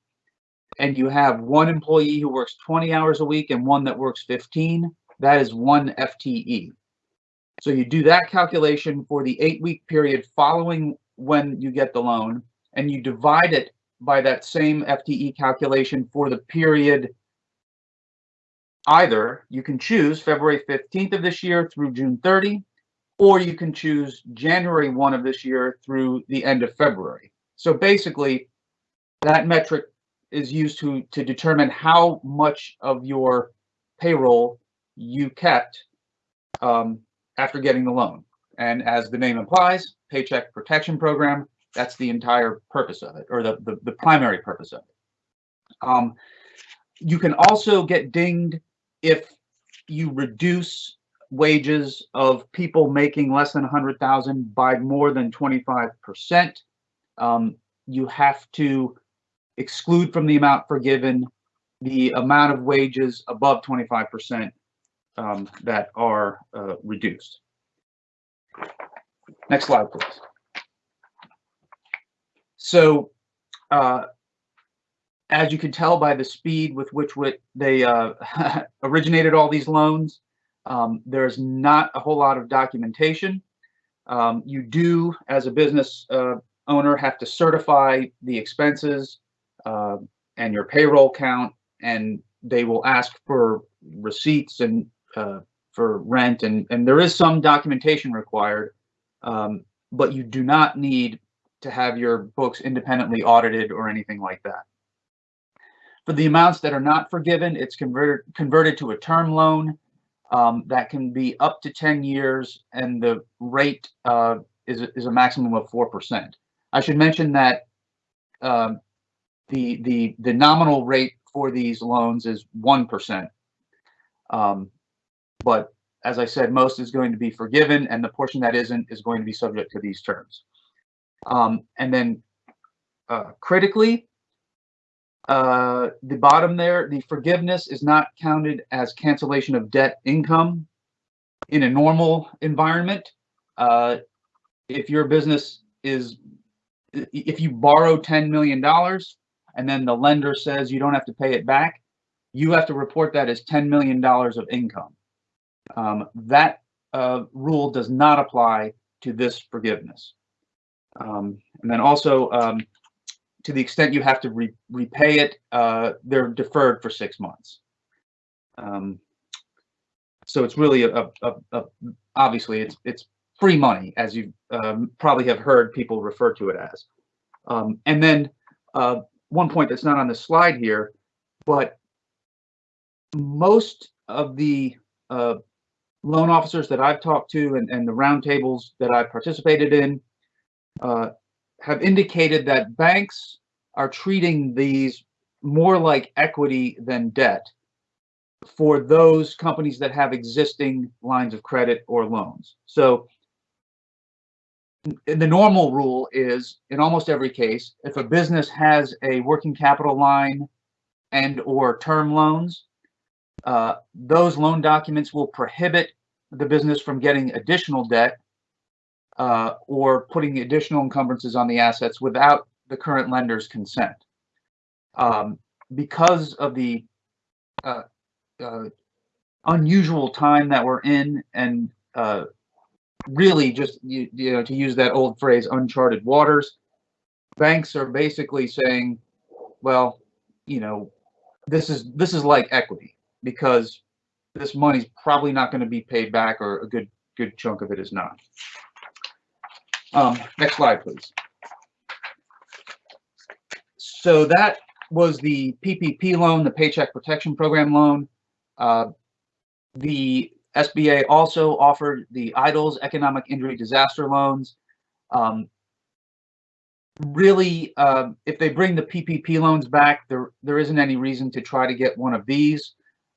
and you have one employee who works 20 hours a week and one that works 15, that is one FTE. So you do that calculation for the eight week period following when you get the loan and you divide it by that same FTE calculation for the period either you can choose February 15th of this year through June 30, or you can choose January 1 of this year through the end of February. So basically, that metric is used to, to determine how much of your payroll you kept um, after getting the loan. And as the name implies, Paycheck Protection Program, that's the entire purpose of it, or the, the, the primary purpose of it. Um, you can also get dinged if you reduce wages of people making less than 100,000 by more than 25%. Um, you have to exclude from the amount forgiven the amount of wages above 25% um, that are uh, reduced. Next slide, please. So, uh, as you can tell by the speed with which they uh, originated all these loans, um, there's not a whole lot of documentation. Um, you do, as a business uh, owner, have to certify the expenses uh, and your payroll count, and they will ask for receipts and uh, for rent, and, and there is some documentation required, um, but you do not need to have your books independently audited or anything like that. For the amounts that are not forgiven, it's converted converted to a term loan um, that can be up to 10 years, and the rate uh, is, is a maximum of 4%. I should mention that um, the, the, the nominal rate for these loans is 1%. Um, but as I said, most is going to be forgiven, and the portion that isn't is going to be subject to these terms. Um, and then uh, critically, uh, the bottom there, the forgiveness is not counted as cancellation of debt income in a normal environment. Uh, if your business is, if you borrow $10 million and then the lender says you don't have to pay it back, you have to report that as $10 million of income. Um, that uh, rule does not apply to this forgiveness. Um, and then also, um, to the extent you have to re repay it, uh, they're deferred for six months. Um, so it's really a, a, a, obviously it's it's free money, as you um, probably have heard people refer to it as. Um, and then uh, one point that's not on the slide here, but most of the uh, loan officers that I've talked to and, and the roundtables that I've participated in uh, have indicated that banks are treating these more like equity than debt for those companies that have existing lines of credit or loans. So the normal rule is in almost every case, if a business has a working capital line and or term loans, uh, those loan documents will prohibit the business from getting additional debt uh, or putting additional encumbrances on the assets without the current lender's consent. Um, because of the uh, uh, unusual time that we're in and uh, really just, you, you know, to use that old phrase, uncharted waters, banks are basically saying, well, you know, this is this is like equity because this money's probably not going to be paid back or a good good chunk of it is not. Um, next slide, please. So that was the PPP loan, the Paycheck Protection Program loan. Uh, the SBA also offered the EIDLs Economic Injury Disaster Loans. Um, really, uh, if they bring the PPP loans back, there there isn't any reason to try to get one of these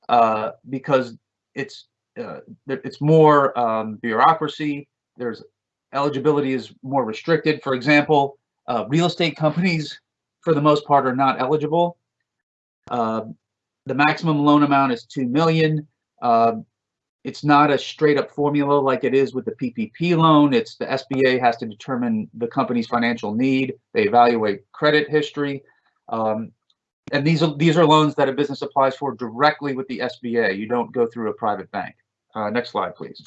uh, because it's uh, it's more um, bureaucracy. There's eligibility is more restricted. For example, uh, real estate companies, for the most part, are not eligible. Uh, the maximum loan amount is two million. Uh, it's not a straight up formula like it is with the PPP loan. It's the SBA has to determine the company's financial need. They evaluate credit history. Um, and these are these are loans that a business applies for directly with the SBA. You don't go through a private bank. Uh, next slide, please.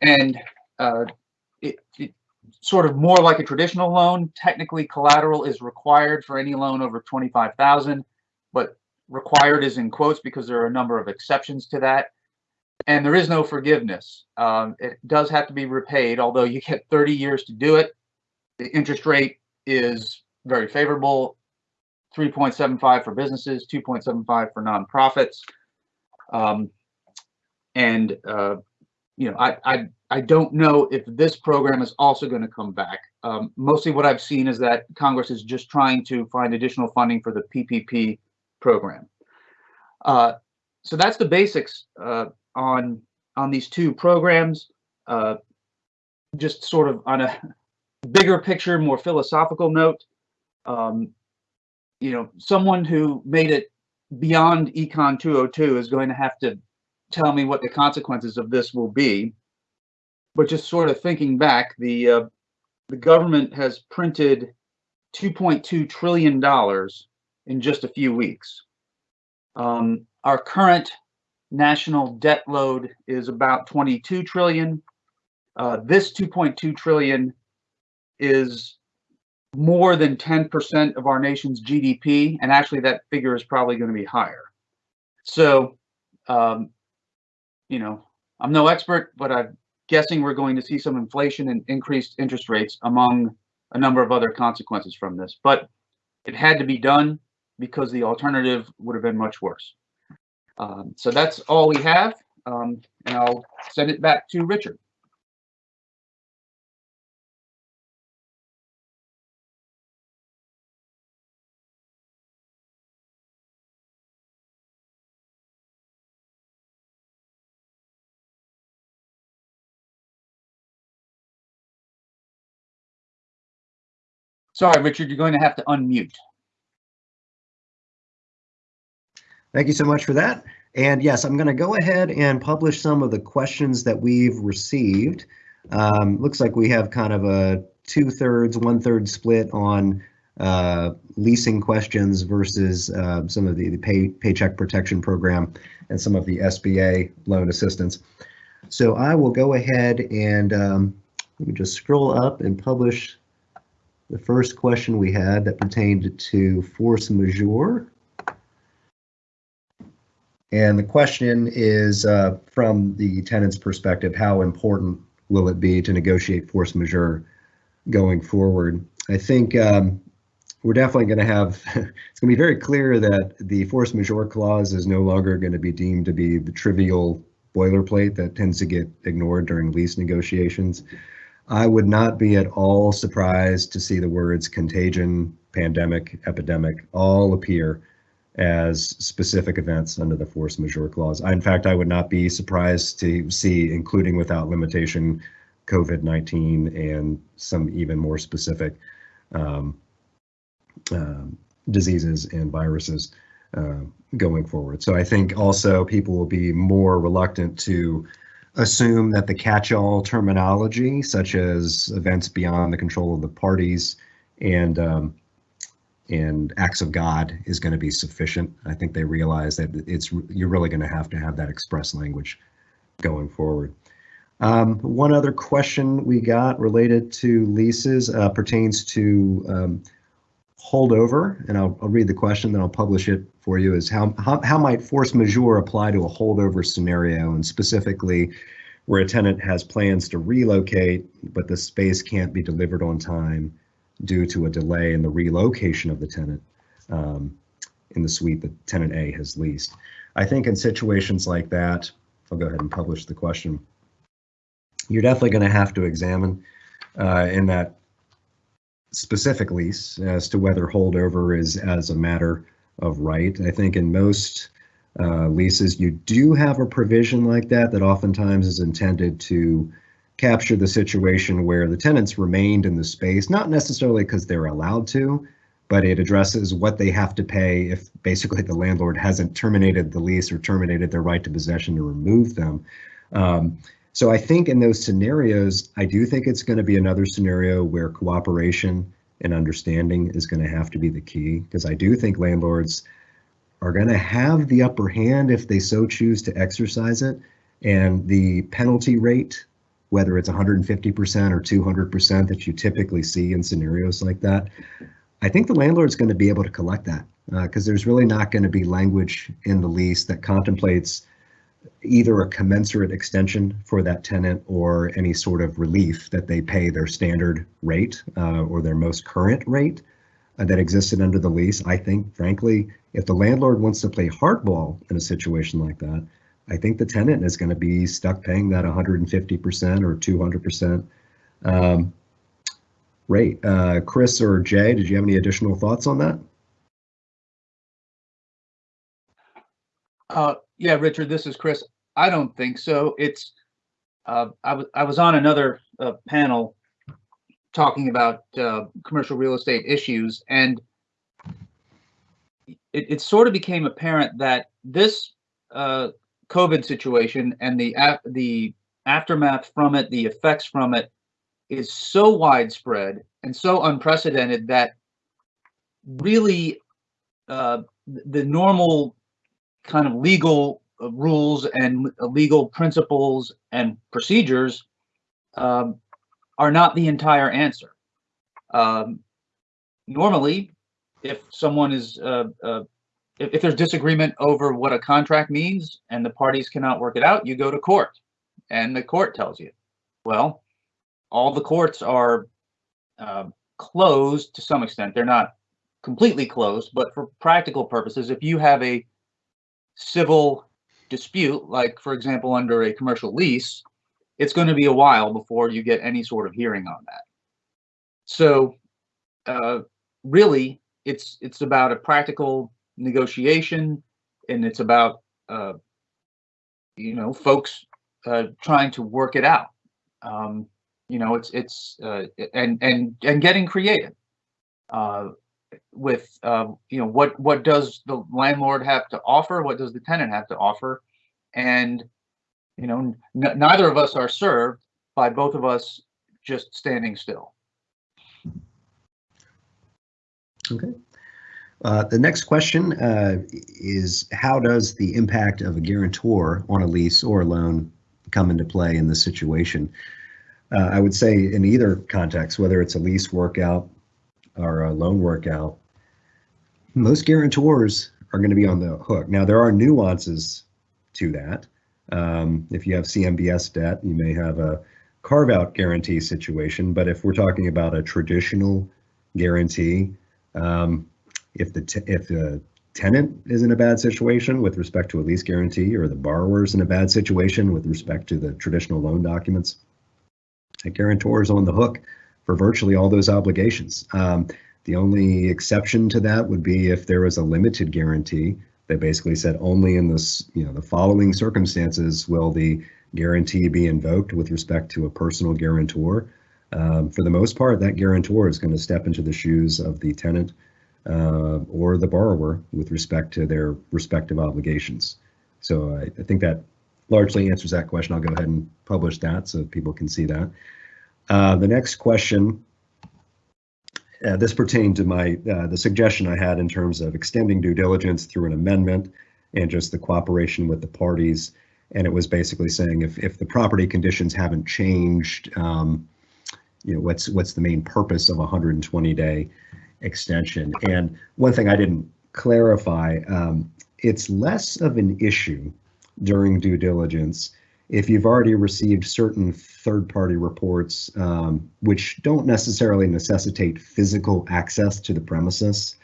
And uh, it, it, sort of more like a traditional loan. Technically, collateral is required for any loan over 25,000, but required is in quotes because there are a number of exceptions to that. And there is no forgiveness. Um, it does have to be repaid, although you get 30 years to do it. The interest rate is very favorable 3.75 for businesses, 2.75 for nonprofits. Um, and, uh, you know, I, I, I don't know if this program is also going to come back. Um, mostly what I've seen is that Congress is just trying to find additional funding for the PPP program. Uh, so that's the basics uh, on on these two programs. Uh, just sort of on a bigger picture, more philosophical note. Um, you know, someone who made it beyond Econ 202 is going to have to tell me what the consequences of this will be. But just sort of thinking back, the uh, the government has printed 2.2 trillion dollars in just a few weeks. Um, our current national debt load is about 22 trillion. Uh, this 2.2 trillion is more than 10% of our nation's GDP, and actually that figure is probably going to be higher. So, um, you know, I'm no expert, but I'm guessing we're going to see some inflation and increased interest rates among a number of other consequences from this. But it had to be done because the alternative would have been much worse. Um, so that's all we have, um, and I'll send it back to Richard. Sorry, Richard, you're going to have to unmute. Thank you so much for that. And yes, I'm going to go ahead and publish some of the questions that we've received. Um, looks like we have kind of a two thirds, one third split on uh, leasing questions versus uh, some of the, the pay, paycheck protection program and some of the SBA loan assistance. So I will go ahead and um, let me just scroll up and publish the first question we had that pertained to force majeure. And the question is uh, from the tenant's perspective, how important will it be to negotiate force majeure going forward? I think um, we're definitely going to have, it's going to be very clear that the force majeure clause is no longer going to be deemed to be the trivial boilerplate that tends to get ignored during lease negotiations. I would not be at all surprised to see the words contagion, pandemic, epidemic all appear as specific events under the force majeure clause. I, in fact, I would not be surprised to see, including without limitation, COVID-19 and some even more specific um, uh, diseases and viruses uh, going forward. So I think also people will be more reluctant to assume that the catch-all terminology, such as events beyond the control of the parties and um, and acts of God, is going to be sufficient. I think they realize that it's you're really going to have to have that express language going forward. Um, one other question we got related to leases uh, pertains to um, holdover, and I'll, I'll, read the question, then I'll publish it for you, is how, how, how might force majeure apply to a holdover scenario, and specifically where a tenant has plans to relocate, but the space can't be delivered on time due to a delay in the relocation of the tenant um, in the suite that tenant A has leased. I think in situations like that, I'll go ahead and publish the question. You're definitely going to have to examine uh, in that specific lease as to whether holdover is as a matter of right. I think in most uh, leases, you do have a provision like that that oftentimes is intended to capture the situation where the tenants remained in the space, not necessarily because they're allowed to, but it addresses what they have to pay if basically the landlord hasn't terminated the lease or terminated their right to possession to remove them. Um, so I think in those scenarios, I do think it's going to be another scenario where cooperation and understanding is going to have to be the key because I do think landlords are going to have the upper hand if they so choose to exercise it. And the penalty rate whether it's 150% or 200% that you typically see in scenarios like that, I think the landlord's going to be able to collect that because uh, there's really not going to be language in the lease that contemplates either a commensurate extension for that tenant or any sort of relief that they pay their standard rate uh, or their most current rate uh, that existed under the lease. I think, frankly, if the landlord wants to play hardball in a situation like that, I think the tenant is going to be stuck paying that 150% or 200% um, rate. Uh, Chris or Jay, did you have any additional thoughts on that? Yeah, Richard, this is Chris. I don't think so. It's uh, I was I was on another uh, panel talking about uh, commercial real estate issues, and it, it sort of became apparent that this uh, COVID situation and the the aftermath from it, the effects from it, is so widespread and so unprecedented that really uh, the normal kind of legal uh, rules and uh, legal principles and procedures um, are not the entire answer. Um, normally, if someone is uh, uh, if, if, there's disagreement over what a contract means and the parties cannot work it out, you go to court, and the court tells you. Well, all the courts are uh, closed to some extent. They're not completely closed, but for practical purposes, if you have a civil dispute, like for example, under a commercial lease, it's going to be a while before you get any sort of hearing on that. So uh, really, it's it's about a practical negotiation, and it's about uh, you know folks uh, trying to work it out. Um, you know, it's it's uh, and and and getting creative. With um, you know what what does the landlord have to offer? What does the tenant have to offer? And you know neither of us are served by both of us just standing still. Okay. Uh, the next question uh, is how does the impact of a guarantor on a lease or a loan come into play in this situation? Uh, i would say in either context whether it's a lease workout or a loan workout, most guarantors are going to be on the hook. Now, there are nuances to that. Um, if you have CMBS debt, you may have a carve out guarantee situation. But if we're talking about a traditional guarantee, um, if the if the tenant is in a bad situation with respect to a lease guarantee, or the borrower is in a bad situation with respect to the traditional loan documents, a guarantor is on the hook for virtually all those obligations. Um, the only exception to that would be if there was a limited guarantee that basically said only in this, you know, the following circumstances will the guarantee be invoked with respect to a personal guarantor. Um, for the most part, that guarantor is going to step into the shoes of the tenant uh, or the borrower with respect to their respective obligations. So I, I, think that largely answers that question. I'll go ahead and publish that so people can see that. Uh, the next question, uh, this pertained to my uh, the suggestion I had in terms of extending due diligence through an amendment and just the cooperation with the parties. And it was basically saying if if the property conditions haven't changed, um, you know, what's what's the main purpose of a 120 day extension? And one thing I didn't clarify, um, it's less of an issue during due diligence if you've already received certain third-party reports, um, which don't necessarily necessitate physical access to the premises.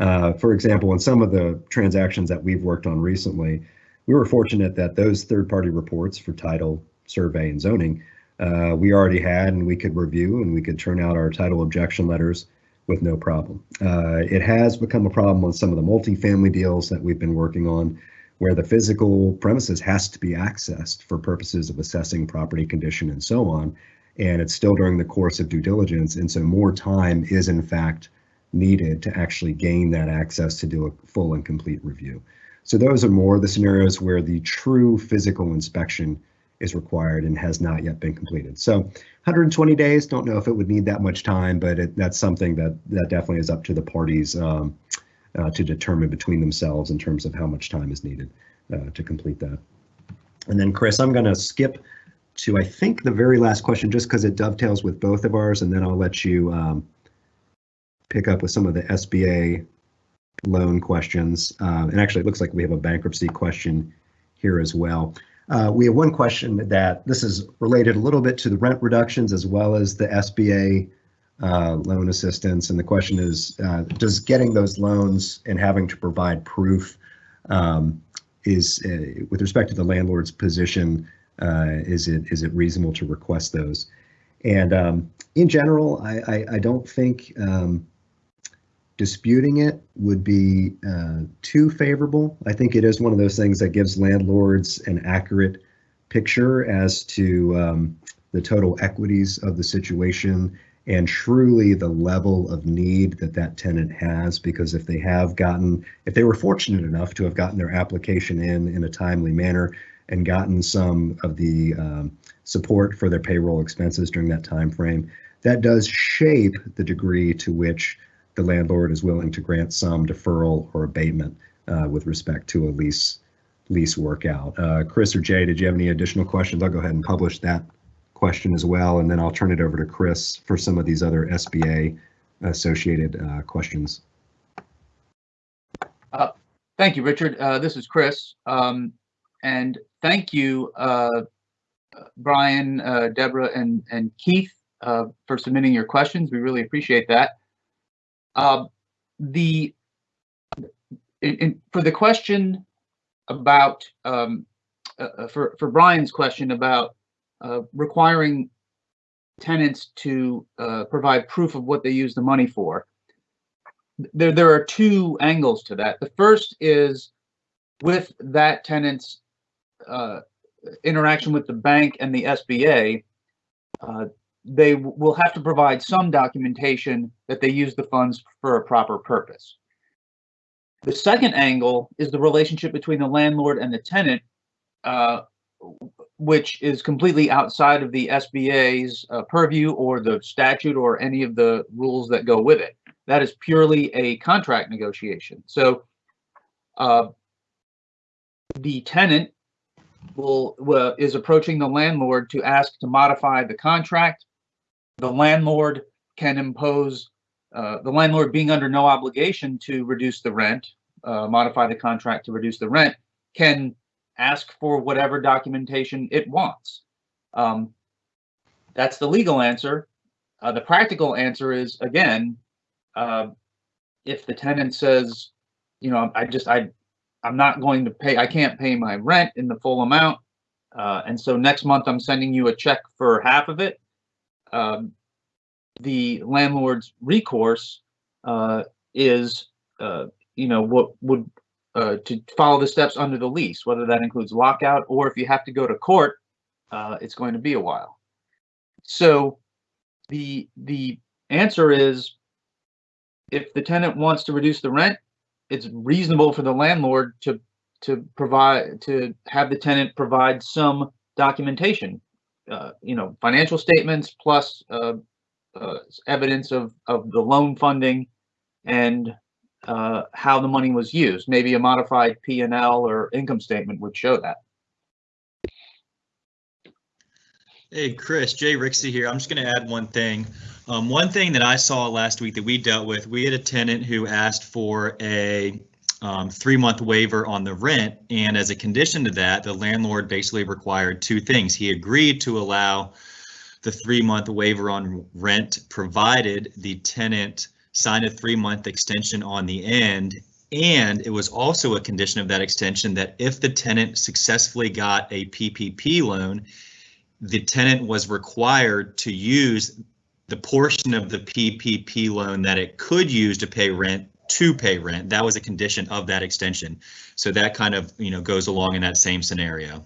Uh, for example, in some of the transactions that we've worked on recently, we were fortunate that those third-party reports for title, survey, and zoning, uh, we already had and we could review and we could turn out our title objection letters with no problem. Uh, it has become a problem on some of the multifamily deals that we've been working on where the physical premises has to be accessed for purposes of assessing property condition and so on. And it's still during the course of due diligence. And so more time is in fact needed to actually gain that access to do a full and complete review. So those are more the scenarios where the true physical inspection is required and has not yet been completed. So 120 days, don't know if it would need that much time, but it, that's something that that definitely is up to the parties um, uh, to determine between themselves in terms of how much time is needed uh, to complete that. And then Chris, I'm going to skip to, I think, the very last question, just because it dovetails with both of ours, and then I'll let you um, pick up with some of the SBA loan questions. Uh, and actually, it looks like we have a bankruptcy question here as well. Uh, we have one question that this is related a little bit to the rent reductions as well as the SBA uh, loan assistance. And the question is, uh, does getting those loans and having to provide proof um, is, uh, with respect to the landlord's position, uh, is it is it reasonable to request those? And um, in general, I, I, I don't think um, disputing it would be uh, too favorable. I think it is one of those things that gives landlords an accurate picture as to um, the total equities of the situation and truly the level of need that that tenant has because if they have gotten if they were fortunate enough to have gotten their application in in a timely manner and gotten some of the um, support for their payroll expenses during that time frame that does shape the degree to which the landlord is willing to grant some deferral or abatement uh, with respect to a lease lease workout. Uh, Chris or Jay, did you have any additional questions? I'll go ahead and publish that question as well, and then I'll turn it over to Chris for some of these other SBA associated uh, questions. Uh, thank you, Richard. Uh, this is Chris. Um, and thank you, uh, Brian, uh, Deborah, and, and Keith uh, for submitting your questions. We really appreciate that. The in, in, for the question about um, for for Brian's question about uh, requiring tenants to uh, provide proof of what they use the money for. There there are two angles to that. The first is with that tenant's uh, interaction with the bank and the SBA they will have to provide some documentation that they use the funds for a proper purpose. The second angle is the relationship between the landlord and the tenant, uh, which is completely outside of the SBA's uh, purview or the statute or any of the rules that go with it. That is purely a contract negotiation. So uh, the tenant will, will is approaching the landlord to ask to modify the contract the landlord can impose, uh, the landlord being under no obligation to reduce the rent, uh, modify the contract to reduce the rent, can ask for whatever documentation it wants. Um, that's the legal answer. Uh, the practical answer is again, uh, if the tenant says, you know, I just I, I'm not going to pay. I can't pay my rent in the full amount, uh, and so next month I'm sending you a check for half of it um, the landlord's recourse uh, is, uh, you know, what would uh, to follow the steps under the lease, whether that includes lockout or if you have to go to court, uh, it's going to be a while. So the the answer is if the tenant wants to reduce the rent, it's reasonable for the landlord to to provide to have the tenant provide some documentation uh, you know, financial statements plus uh, uh, evidence of, of the loan funding and uh, how the money was used. Maybe a modified P&L or income statement would show that. Hey, Chris, Jay Rixey here. I'm just going to add one thing. Um, one thing that I saw last week that we dealt with, we had a tenant who asked for a um, three month waiver on the rent. And as a condition to that, the landlord basically required two things. He agreed to allow the three month waiver on rent provided the tenant signed a three month extension on the end. And it was also a condition of that extension that if the tenant successfully got a PPP loan, the tenant was required to use the portion of the PPP loan that it could use to pay rent to pay rent. That was a condition of that extension. So that kind of, you know, goes along in that same scenario.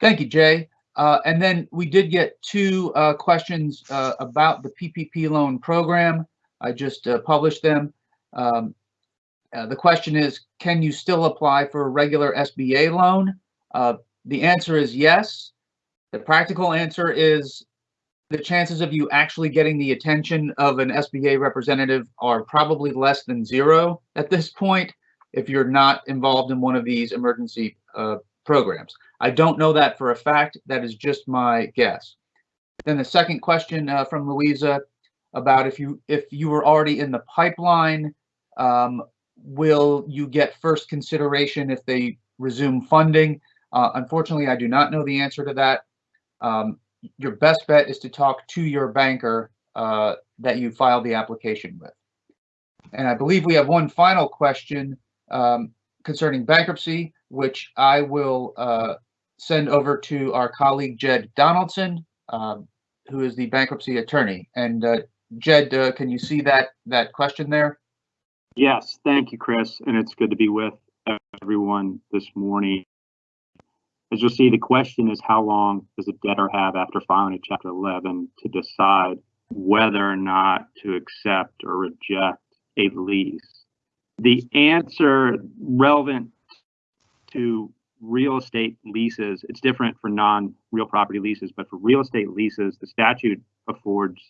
Thank you, Jay. Uh, and then we did get two uh, questions uh, about the PPP loan program. I just uh, published them. Um, uh, the question is, can you still apply for a regular SBA loan? Uh, the answer is yes. The practical answer is the chances of you actually getting the attention of an SBA representative are probably less than zero at this point if you're not involved in one of these emergency uh, programs. I don't know that for a fact. That is just my guess. Then the second question uh, from Louisa about if you if you were already in the pipeline, um, will you get first consideration if they resume funding? Uh, unfortunately, I do not know the answer to that. Um, your best bet is to talk to your banker uh, that you filed the application with. And I believe we have one final question um, concerning bankruptcy, which I will uh, send over to our colleague Jed Donaldson, um, who is the bankruptcy attorney. And uh, Jed, uh, can you see that that question there? Yes, thank you, Chris, and it's good to be with everyone this morning. As you'll see, the question is how long does a debtor have after filing a Chapter 11 to decide whether or not to accept or reject a lease? The answer relevant to real estate leases, it's different for non-real property leases, but for real estate leases, the statute affords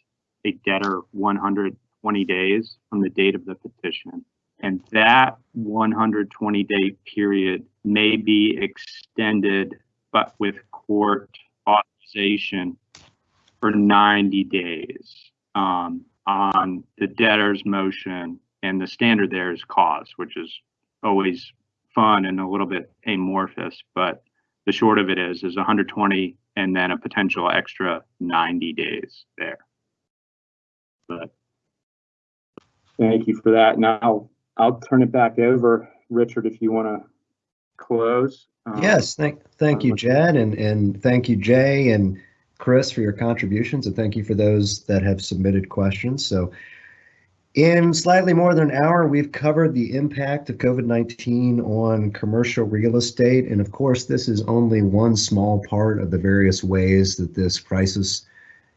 a debtor 120 days from the date of the petition. And that 120 day period may be extended, but with court authorization for 90 days um, on the debtor's motion. And the standard there is cause, which is always fun and a little bit amorphous, but the short of it is is 120 and then a potential extra 90 days there. But thank you for that. Now I'll turn it back over, Richard, if you want to close. Um, Yes, thank, thank you, Jed, and, and thank you, Jay and Chris for your contributions, and thank you for those that have submitted questions. So in slightly more than an hour, we've covered the impact of COVID-19 on commercial real estate. And of course, this is only one small part of the various ways that this crisis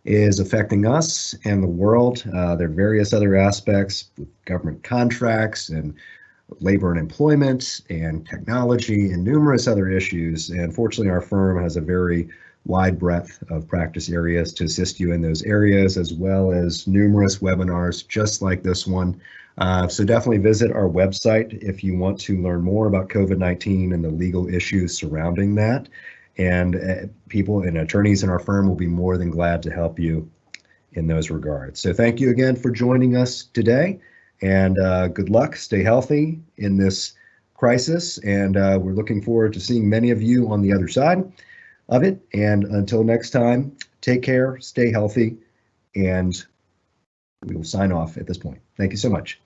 is affecting us and the world. Uh, there are various other aspects with government contracts and labor and employment and technology and numerous other issues. And fortunately, our firm has a very wide breadth of practice areas to assist you in those areas, as well as numerous webinars just like this one. Uh, so definitely visit our website if you want to learn more about COVID-19 and the legal issues surrounding that. And uh, people and attorneys in our firm will be more than glad to help you in those regards. So thank you again for joining us today and uh, good luck. Stay healthy in this crisis. And uh, we're looking forward to seeing many of you on the other side of it. And until next time, take care, stay healthy, and we will sign off at this point. Thank you so much.